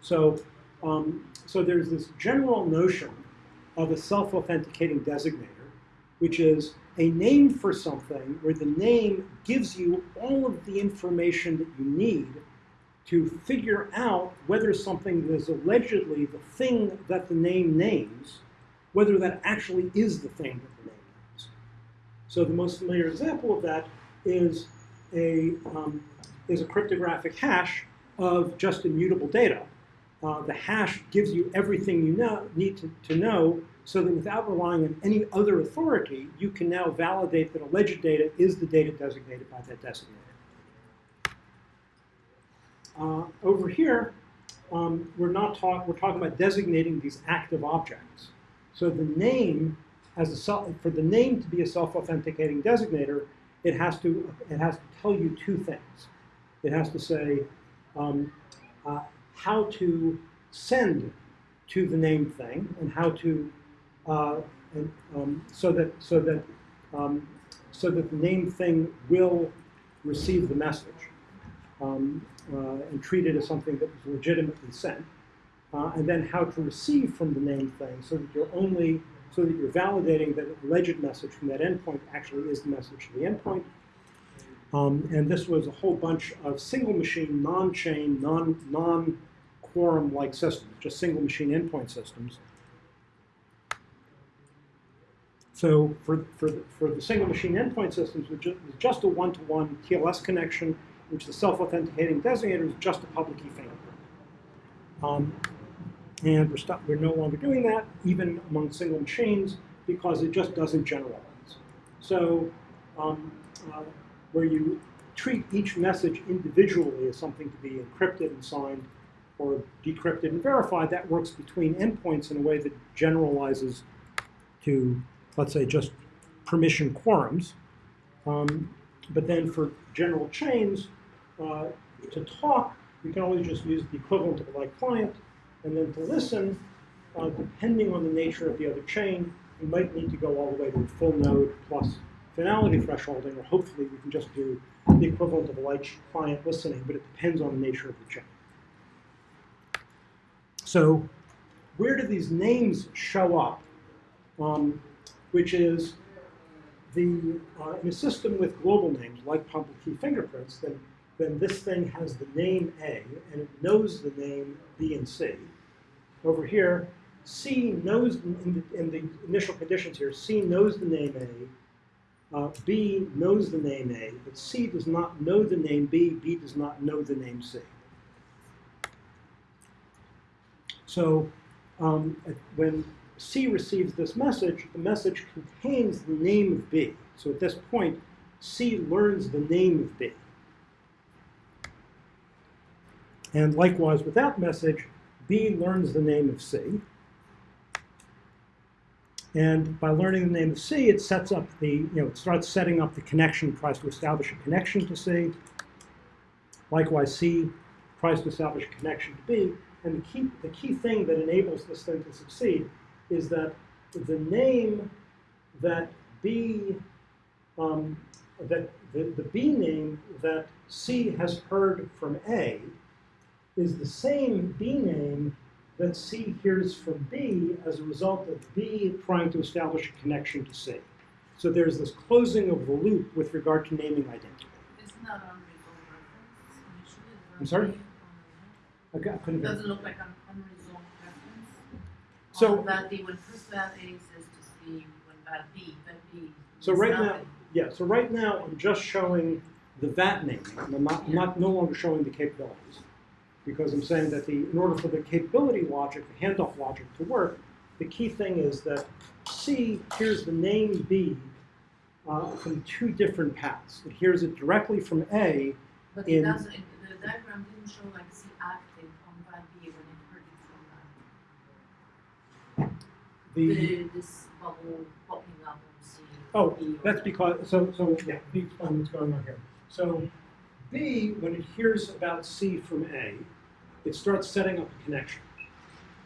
So, um, so there's this general notion of a self-authenticating designator, which is a name for something where the name gives you all of the information that you need to figure out whether something that is allegedly the thing that the name names, whether that actually is the thing that the name names. So the most familiar example of that is a, um, is a cryptographic hash of just immutable data. Uh, the hash gives you everything you know, need to, to know so that without relying on any other authority, you can now validate that alleged data is the data designated by that designator. Uh, over here, um, we're not talk, we're talking about designating these active objects. So the name has a for the name to be a self-authenticating designator, it has to it has to tell you two things. It has to say um, uh, how to send to the name thing and how to uh, and, um, so that so that um, so that the name thing will receive the message um, uh, and treat it as something that was legitimately sent, uh, and then how to receive from the name thing so that you're only so that you're validating that the alleged message from that endpoint actually is the message to the endpoint. Um, and this was a whole bunch of single machine, non-chain, non, non-quorum-like systems, just single machine endpoint systems. So for, for, the, for the single machine endpoint systems, which is just a one-to-one TLS connection, which the self-authenticating designator is just a public key fingerprint. Um, and we're, stop, we're no longer doing that, even among single machines, because it just doesn't generalize. So um, uh, where you treat each message individually as something to be encrypted and signed or decrypted and verified, that works between endpoints in a way that generalizes to, let's say, just permission quorums. Um, but then for general chains, uh, to talk, you can always just use the equivalent of a light client. And then to listen, uh, depending on the nature of the other chain, you might need to go all the way to a full node plus finality thresholding, or hopefully we can just do the equivalent of a light client listening, but it depends on the nature of the chain. So where do these names show up? Um, which is the, uh, in a system with global names, like public key fingerprints, then, then this thing has the name A, and it knows the name B and C. Over here, C knows, in the, in the initial conditions here, C knows the name A, uh, B knows the name A, but C does not know the name B, B does not know the name C. So um, when C receives this message, the message contains the name of B. So at this point, C learns the name of B. And likewise with that message, B learns the name of C. And by learning the name of C, it sets up the, you know, it starts setting up the connection, tries to establish a connection to C. Likewise, C tries to establish a connection to B. And the key, the key thing that enables this thing to succeed is that the name that B, um, that the, the B name that C has heard from A is the same B name that C hears from B as a result of B trying to establish a connection to C. So there's this closing of the loop with regard to naming identity. Isn't that unresolved reference initially? Is there I'm sorry? Okay, I couldn't It doesn't look like an unresolved reference. So- that B, when first that A says to C, when that B, that B. So right now, yeah, so right now I'm just showing the VAT naming. and I'm not, I'm not no longer showing the capabilities. Because I'm saying that the, in order for the capability logic, the handoff logic to work, the key thing is that C hears the name B uh, from two different paths. It hears it directly from A, But in- it doesn't, it- the diagram didn't show like C active on B when it heard it from the, that. The, this bubble popping up on C. Oh, B that's because, so, so, yeah, let me explain what's going on here. So B, when it hears about C from A, it starts setting up a connection.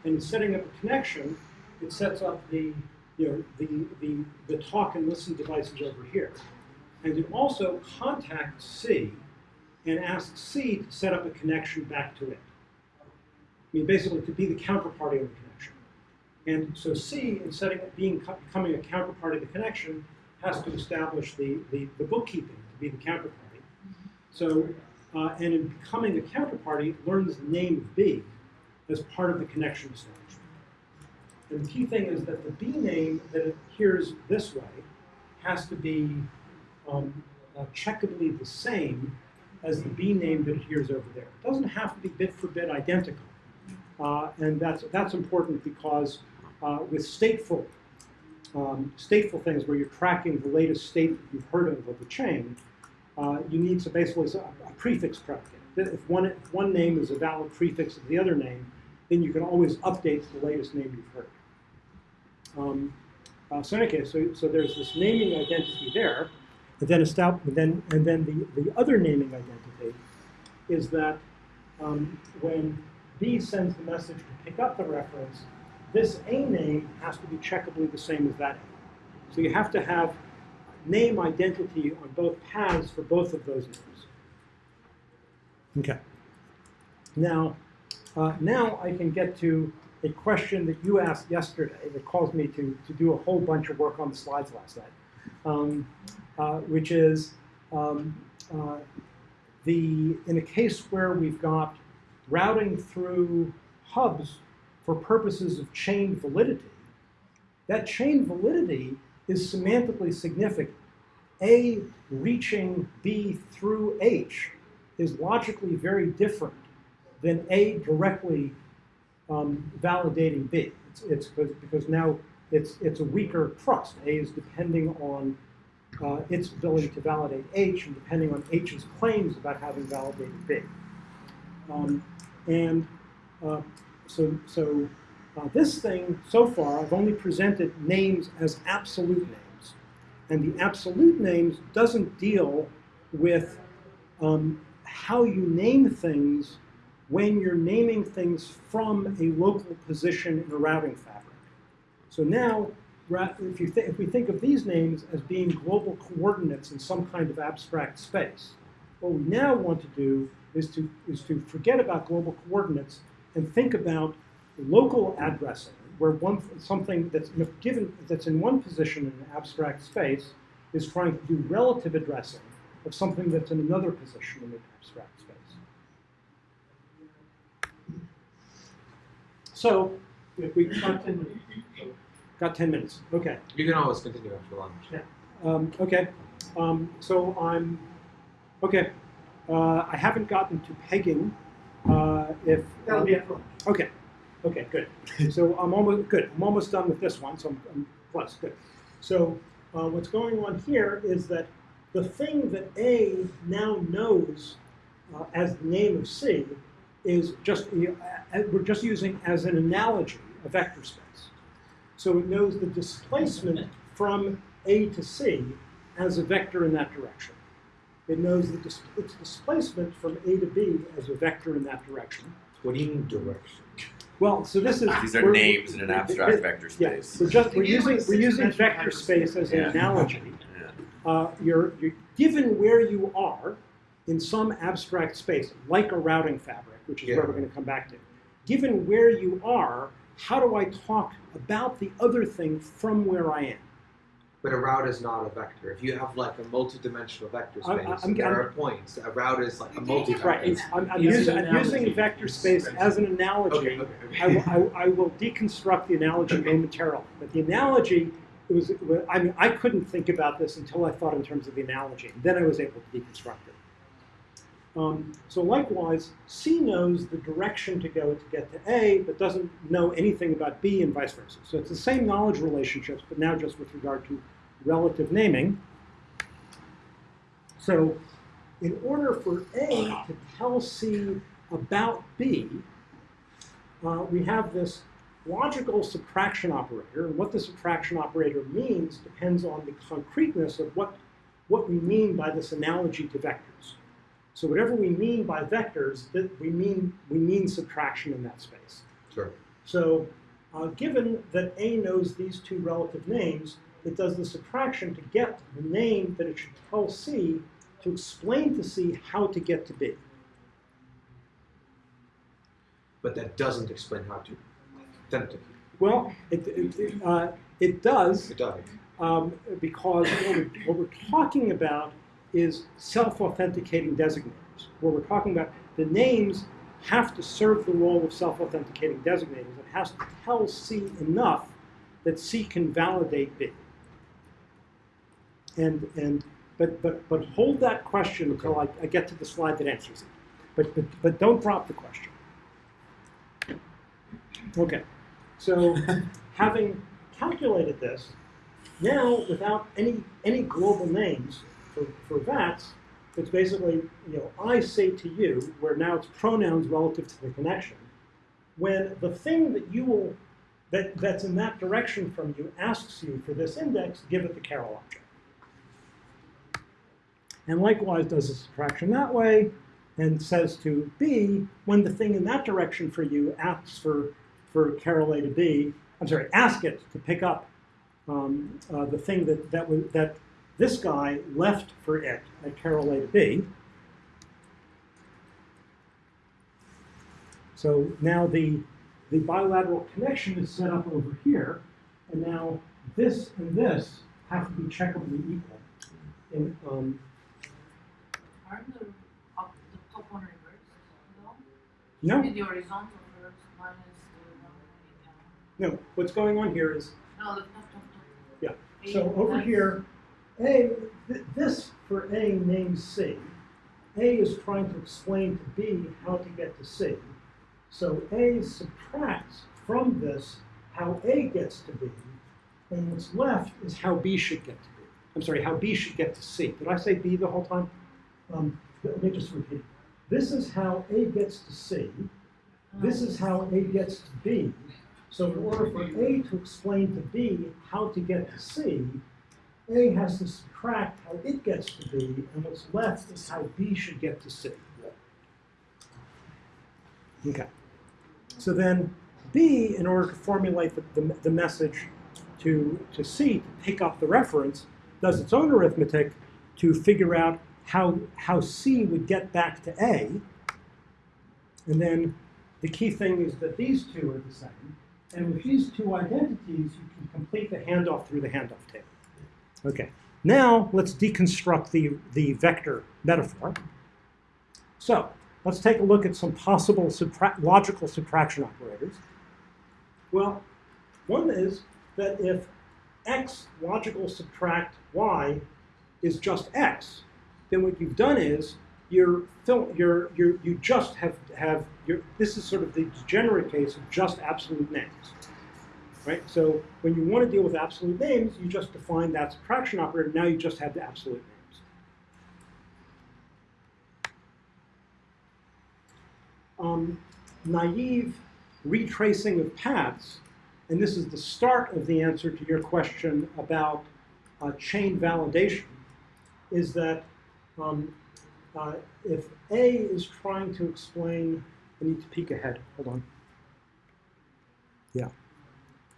And setting up a connection, it sets up the, you know, the, the, the talk and listen devices over here. And it also contacts C and asks C to set up a connection back to it. I mean, basically to be the counterparty of the connection. And so C, in setting up being becoming a counterparty of the connection, has to establish the, the, the bookkeeping to be the counterparty. So, uh, and in becoming a counterparty, learns the name of B as part of the connection establishment. And the key thing is that the B name that it hears this way has to be um, uh, checkably the same as the B name that hears over there. It doesn't have to be bit for bit identical. Uh, and that's, that's important because uh, with stateful, um, stateful things where you're tracking the latest state that you've heard of of the chain, uh, you need to basically a, a prefix predicate. If one, if one name is a valid prefix of the other name, then you can always update the latest name you've heard. Um, uh, so in any case, so, so there's this naming identity there, and then, and then, and then the, the other naming identity is that um, when B sends the message to pick up the reference, this A name has to be checkably the same as that A. So you have to have name identity on both paths for both of those names. Okay. Now, uh, now I can get to a question that you asked yesterday that caused me to, to do a whole bunch of work on the slides last night, um, uh, which is um, uh, the in a case where we've got routing through hubs for purposes of chain validity, that chain validity is semantically significant. A reaching B through H is logically very different than A directly um, validating B. It's, it's because, now it's, it's a weaker trust. A is depending on uh, its ability to validate H and depending on H's claims about having validated B. Um, and uh, so, so uh, this thing, so far, I've only presented names as absolute names. And the absolute names doesn't deal with um, how you name things when you're naming things from a local position in a routing fabric. So now, if, you if we think of these names as being global coordinates in some kind of abstract space, what we now want to do is to, is to forget about global coordinates and think about local addressing, where one something that's given that's in one position in an abstract space is trying to do relative addressing of something that's in another position in an abstract space. So, if we got 10 minutes, got 10 minutes, okay. You can always continue after lunch. Um, okay, um, so I'm, okay, uh, I haven't gotten to pegging. Uh, if That'll be at lunch. Okay, okay, good. So I'm almost good. I'm almost done with this one, so I'm, I'm close. Good. So uh, what's going on here is that the thing that A now knows uh, as the name of C is just we're just using as an analogy a vector space. So it knows the displacement from A to C as a vector in that direction. It knows the dis its displacement from A to B as a vector in that direction. What do you mean direction? Well, so this is These are names in an abstract vector Yeah, space. we're just we're using we're using vector space as an Yeah. analogy. Yeah. Uh, you're, you're given where you are in some abstract space, like a routing fabric, which is Yeah. where we're going to come back to. Given where you are, how do I talk about the other thing from where I am? But a route is not a vector. If you have like a multi-dimensional vector space, I- I'm- and there I'm- are points. A route is like a multi-vector. Right. I'm, I'm, using, an I'm using analogy. vector space as an analogy. Okay. okay, okay. I, will- I, I will deconstruct the analogy momentarily. But the analogy, it was, I mean, I couldn't think about this until I thought in terms of the analogy. And Then I was able to deconstruct it. Um, so likewise, C knows the direction to go to get to A, but doesn't know anything about B and vice versa. So it's the same knowledge relationships, but now just with regard to relative naming. So in order for A to tell C about B, uh, we have this logical subtraction operator, and what the subtraction operator means depends on the concreteness of what, what we mean by this analogy to vectors. So whatever we mean by vectors, that we mean we mean subtraction in that space. Sure. So uh, given that A knows these two relative names, it does the subtraction to get the name that it should tell C to explain to C how to get to B. But that doesn't explain how to. Well, it, it, it, uh, it does It doesn't. um, because what we're, what we're talking about is self-authenticating designators. What we're talking about, the names have to serve the role of self-authenticating designators. It has to tell C enough that C can validate B. And, and but, but, but hold that question until I, I get to the slide that answers it. But, but, but don't drop the question. Okay, so having calculated this, now without any, any global names for, for VATs, it's basically, you know, I say to you, where now it's pronouns relative to the connection, when the thing that you will, that, that's in that direction from you asks you for this index, give it the Carol object. And likewise does a subtraction that way, and says to B, when the thing in that direction for you asks for, for Carol A to B, I'm sorry, ask it to pick up um, uh, the thing that, that, that this guy left for it at Carol A to B. So now the, the bilateral connection is set up over here, and now this and this have to be checkably equal. In, um, Aren't the, up, the top one reversed, though? no, With the horizontal minus the one no, what's going on here is No, the top, top, top. Yeah, So over here, A, this for A named C. A is trying to explain to B how to get to C. So A subtracts from this how A gets to B, and what's left is how B should get to B. I'm sorry, how B should get to C. Did I say B the whole time? Um, let me just repeat. This is how A gets to C. This is how A gets to B. So in order for A to explain to B how to get to C, A has to subtract how it gets to B, and what's left is how B should get to C. Okay. So then B, in order to formulate the, the, the message to, to C to pick up the reference, does its own arithmetic to figure out how, how C would get back to A. And then the key thing is that these two are the same. And with these two identities, you can complete the handoff through the handoff table. Okay, now let's deconstruct the, the vector metaphor. So let's take a look at some possible subtra- logical subtraction operators. Well, one is that if x logical subtract y is just x, then what you've done is you're, you're, you're, you just have, have this is sort of the degenerate case of just absolute names. Right? So when you want to deal with absolute names, you just define that subtraction operator. Now you just have the absolute names. Um, naive retracing of paths, and this is the start of the answer to your question about uh, chain validation, is that um, uh, if A is trying to explain, I need to peek ahead, hold on. Yeah,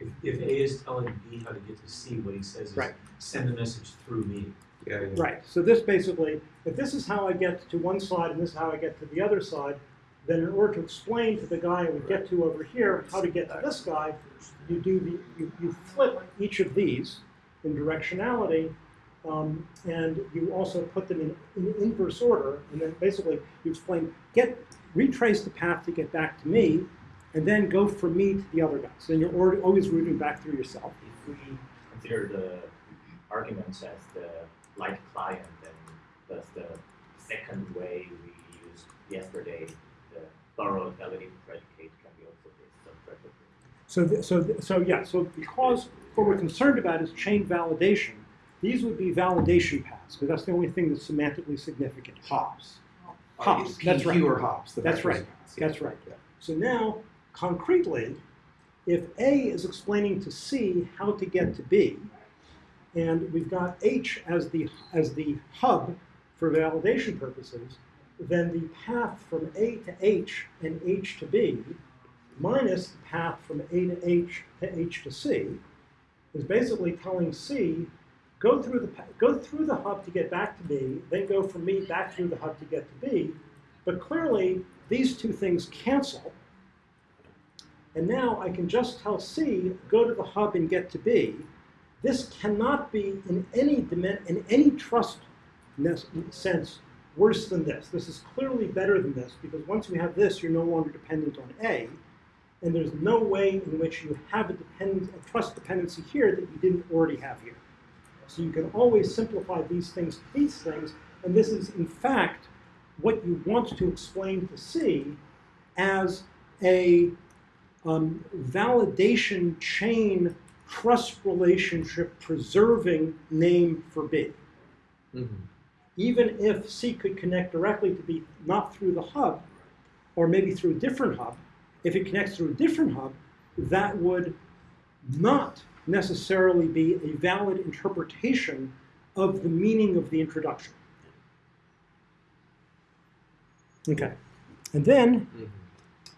If, if A is telling B how to get to C, what he says is Right. send the message through me. Yeah, yeah. right. So this basically, if this is how I get to one side and this is how I get to the other side, then in order to explain to the guy I would get to over here how to get to this guy, you do the, you, you flip each of these in directionality, um, and you also put them in, in inverse order, and then basically you explain, get, retrace the path to get back to me, and then go from me to the other guy. So then you're already, always routing back through yourself. If we consider the arguments as the light client, then that's the second way we used yesterday, the borrowed validity predicate can be also based on predicate? So, th- so, th- so yeah, so because what we're concerned about is chain validation, these would be validation paths, because that's the only thing that's semantically significant. Hops. Hops, P- that's right. Fewer hops. That's right. are hops, yeah. That's right. So now, concretely, if A is explaining to C how to get to B, and we've got H as the, as the hub for validation purposes, then the path from A to H and H to B minus the path from A to H to H to C is basically telling C, go through the, go through the hub to get back to B, then go from me back through the hub to get to B. But clearly, these two things cancel. And now I can just tell C, go to the hub and get to B. This cannot be in any in any trust sense worse than this. This is clearly better than this because once you have this, you're no longer dependent on A, and there's no way in which you have a, a trust dependency here that you didn't already have here. So you can always simplify these things to these things, and this is in fact what you want to explain to C as a um, validation chain trust relationship preserving name for B. Mm-hmm. Even if C could connect directly to B, not through the hub, or maybe through a different hub, if it connects through a different hub, that would not necessarily be a valid interpretation of the meaning of the introduction. Okay. And then Mm-hmm.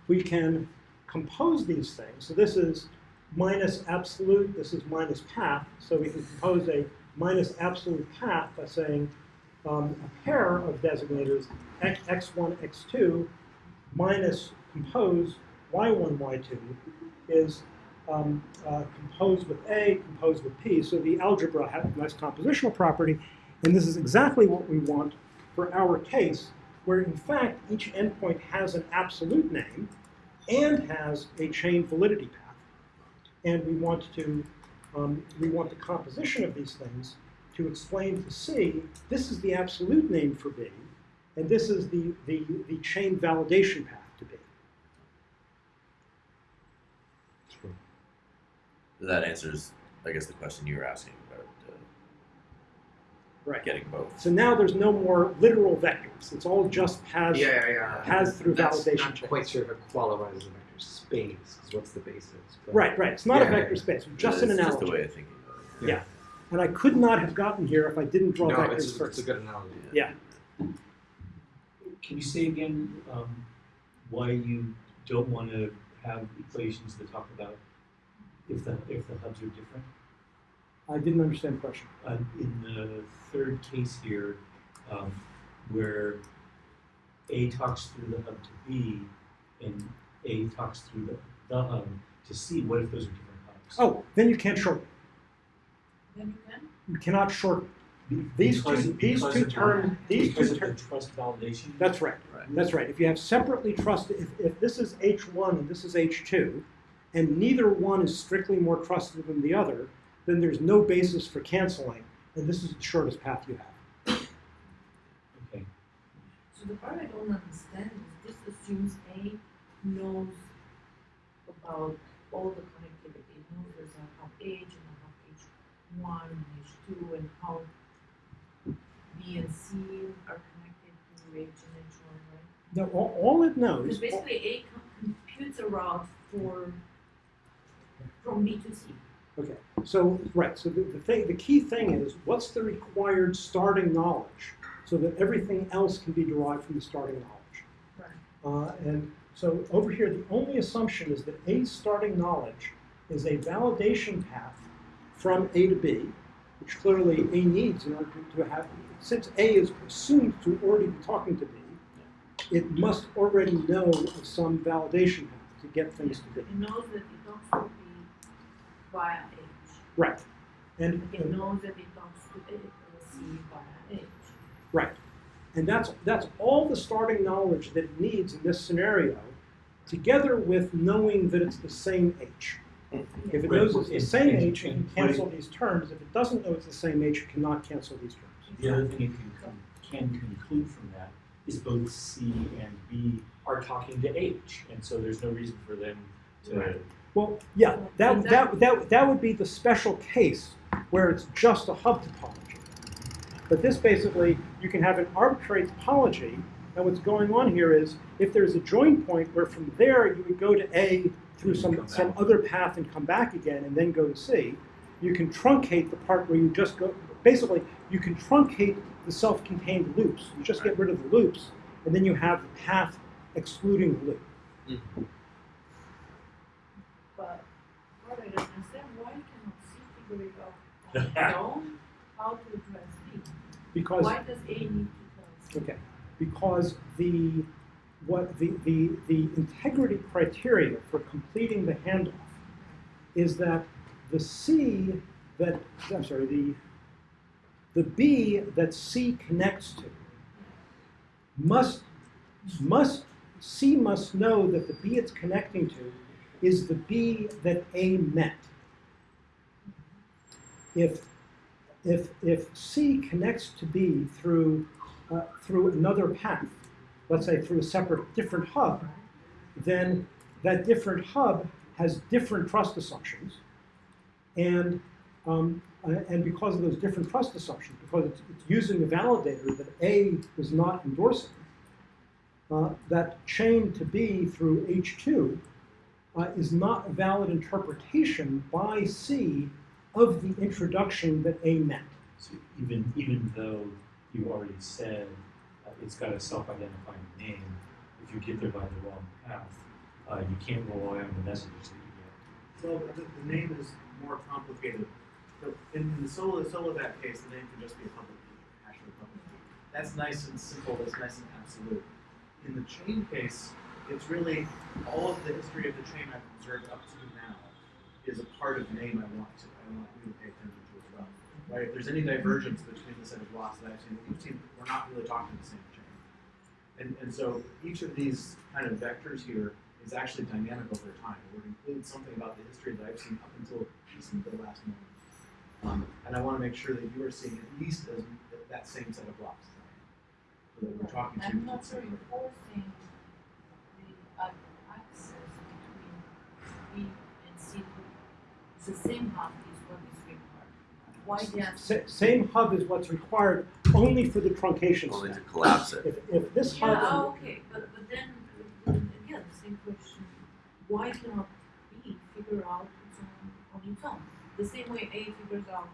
we can compose these things. So this is minus absolute, this is minus path. So we can compose a minus absolute path by saying um, a pair of designators, x, x1, x2, minus compose y1, y2, is um, uh, composed with A, composed with P. So the algebra has a nice compositional property. And this is exactly what we want for our case, where in fact each endpoint has an absolute name and has a chain validity path. And we want to um, we want the composition of these things to explain to C this is the absolute name for B, and this is the the, the chain validation path to B. That answers, I guess, the question you were asking Right. getting both. So now there's no more literal vectors. It's all just paths yeah, yeah. paths through That's validation not quite sure if it qualifies as a vector space, because what's the basis? But- Right, right. It's not a Yeah. vector space. It's just an It's analogy. Just a way of thinking about it. Yeah. And I could not have gotten here if I didn't draw No, vectors it's, it's first. a good analogy. Yeah. Can you say again um, why you don't want to have equations that talk about if the if the hubs are different? I didn't understand the question. Uh, in the third case here, um, where A talks through the hub to B, and A talks through the, the hub to C, what if those are different hubs? Oh, then you can't shorten. Then you can? You cannot shorten. These because- two, these two terms, these two of the terms. trust validation. That's right. Right. That's right. If you have separately trusted, if, if this is H1 and this is H2, and neither one is strictly more trusted than the other, then there's no basis for canceling, and this is the shortest path you have. Okay. So the part I don't understand is this assumes A knows about all the connectivity. It knows there's a hub H and a hub H one and H two and how B and C are connected to H and H one, right? Now, all, all it knows, Because basically A computes a route for from B to C. Okay, so, right, so the, the thing, the key thing is, what's the required starting knowledge so that everything else can be derived from the starting knowledge? Right. Uh, and so over here, the only assumption is that A starting knowledge is a validation path from A to B, which clearly A needs in order to, have, since A is assumed to already be talking to B, it must already know of some validation path to get things to B. It knows that it to B via H. Right. And, It knows that it talks to A, uh, C via H. Right. And that's, that's all the starting knowledge that it needs in this scenario, together with knowing that it's the same H. If it Right, knows it's the same and- H, it can cancel these terms. If it doesn't know it's the same H, it cannot cancel these terms. The other thing it can, con- can conclude from that is both C and B are talking to H, and so there's no reason for them to. Right. Well, yeah, that, that, that, that would be the special case where it's just a hub topology. But this basically, you can have an arbitrary topology And what's going on here is, if there's a join point where from there you would go to A through some, some other path and come back again and then go to C, you can truncate the part where you just go, basically, you can truncate the self-contained loops. You just get rid of the loops, and then you have the path excluding the loop. But what I don't understand, why cannot C figure it out on how to address B? Because Why does A need to? Okay, because the, what, the, the, the integrity criteria for completing the handoff is that the C that, I'm sorry, the, the B that C connects to must, must, C must know that the B it's connecting to is the B that A met. If, if, if C connects to B through uh, through another path, let's say through a separate, different hub, then that different hub has different trust assumptions. And, um, uh, and because of those different trust assumptions, because it's, it's using a validator that A is not endorsing, uh, that chain to B through H2 uh, is not a valid interpretation by C of the introduction that A meant. So even, even though you already said uh, it's got a self-identifying name, if you get there by the wrong path, uh, you can't rely on the messages that you Well, the, the name is more complicated. So in, in the solo solo that case, the name can just be a public key, hash of a public key. That's nice and simple. That's nice and absolute. In the chain case, it's really all of the history of the chain I've observed up to now is a part of the name I want to I want you to pay attention to as well. Right? If there's any divergence between the set of blocks that I've seen that you've seen, we're not really talking the same chain. And, and so each of these kind of vectors here is actually dynamic over time. It would include something about the history that I've seen up until the last moment. Um, and I want to make sure that you are seeing at least as, that same set of blocks that we're talking to I'm not the uh, access between B and C. The same hub is what is required. Why the Sa- Same hub is what's required only for the truncation Only to collapse it. If, if this hub. Yeah, okay, but, but then, again, the same question, why cannot B figure out its own, on its own? The same way A figures out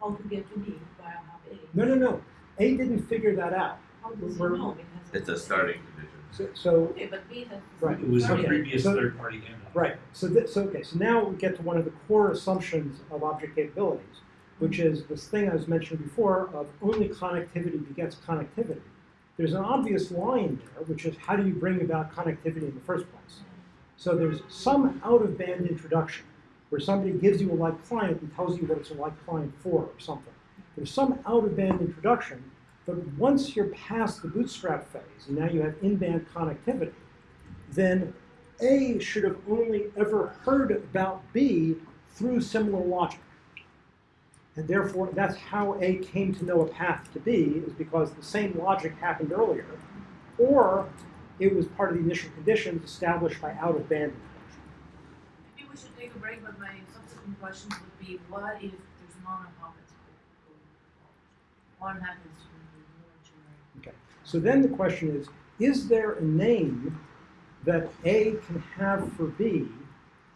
how to get to B via hub A. No, no, no. A didn't figure that out. How does it know? It It's a starting condition. So, so Okay, but B has. Right. It was a Okay. previous So- third-party handoff. Right. So, th- so okay. So now we get to one of the core assumptions of object capabilities, which is this thing I was mentioning before of only connectivity begets connectivity. There's an obvious line there, which is how do you bring about connectivity in the first place? So there's some out-of-band introduction where somebody gives you a light client and tells you what it's a light client for or something. There's some out-of-band introduction, but once you're past the bootstrap phase and now you have in-band connectivity, then A should have only ever heard about B through similar logic. And therefore, that's how A came to know a path to B, is because the same logic happened earlier, or it was part of the initial conditions established by out-of-band introduction. Maybe we should take a break, but my subsequent questions would be, what if there's going What happens when the more generic? Okay. So then the question is, is there a name that A can have for B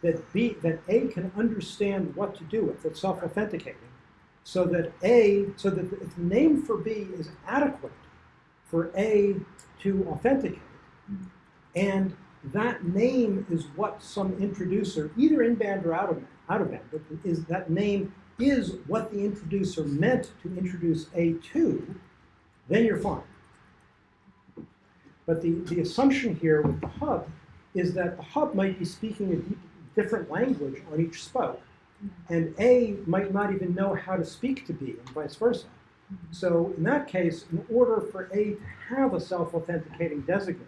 that B that A can understand what to do with, that's self-authenticating, so that A, so that the, name for B is adequate for A to authenticate, and that name is what some introducer, either in band or out of out of band, but is that name is what the introducer meant to introduce A to, then you're fine. But the, the assumption here with the hub is that the hub might be speaking a different language on each spoke, and A might not even know how to speak to B, and vice versa. So in that case, in order for A to have a self-authenticating designator,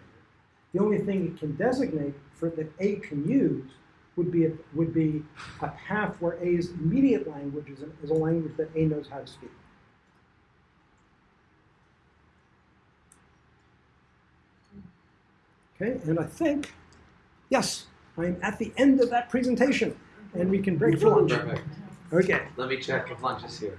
the only thing it can designate for that A can use would be a, would be a path where A's immediate language is a, is a language that A knows how to speak. Okay, and I think, yes, I'm at the end of that presentation, and we can break for lunch. Perfect. Okay. Let me check if lunch is here.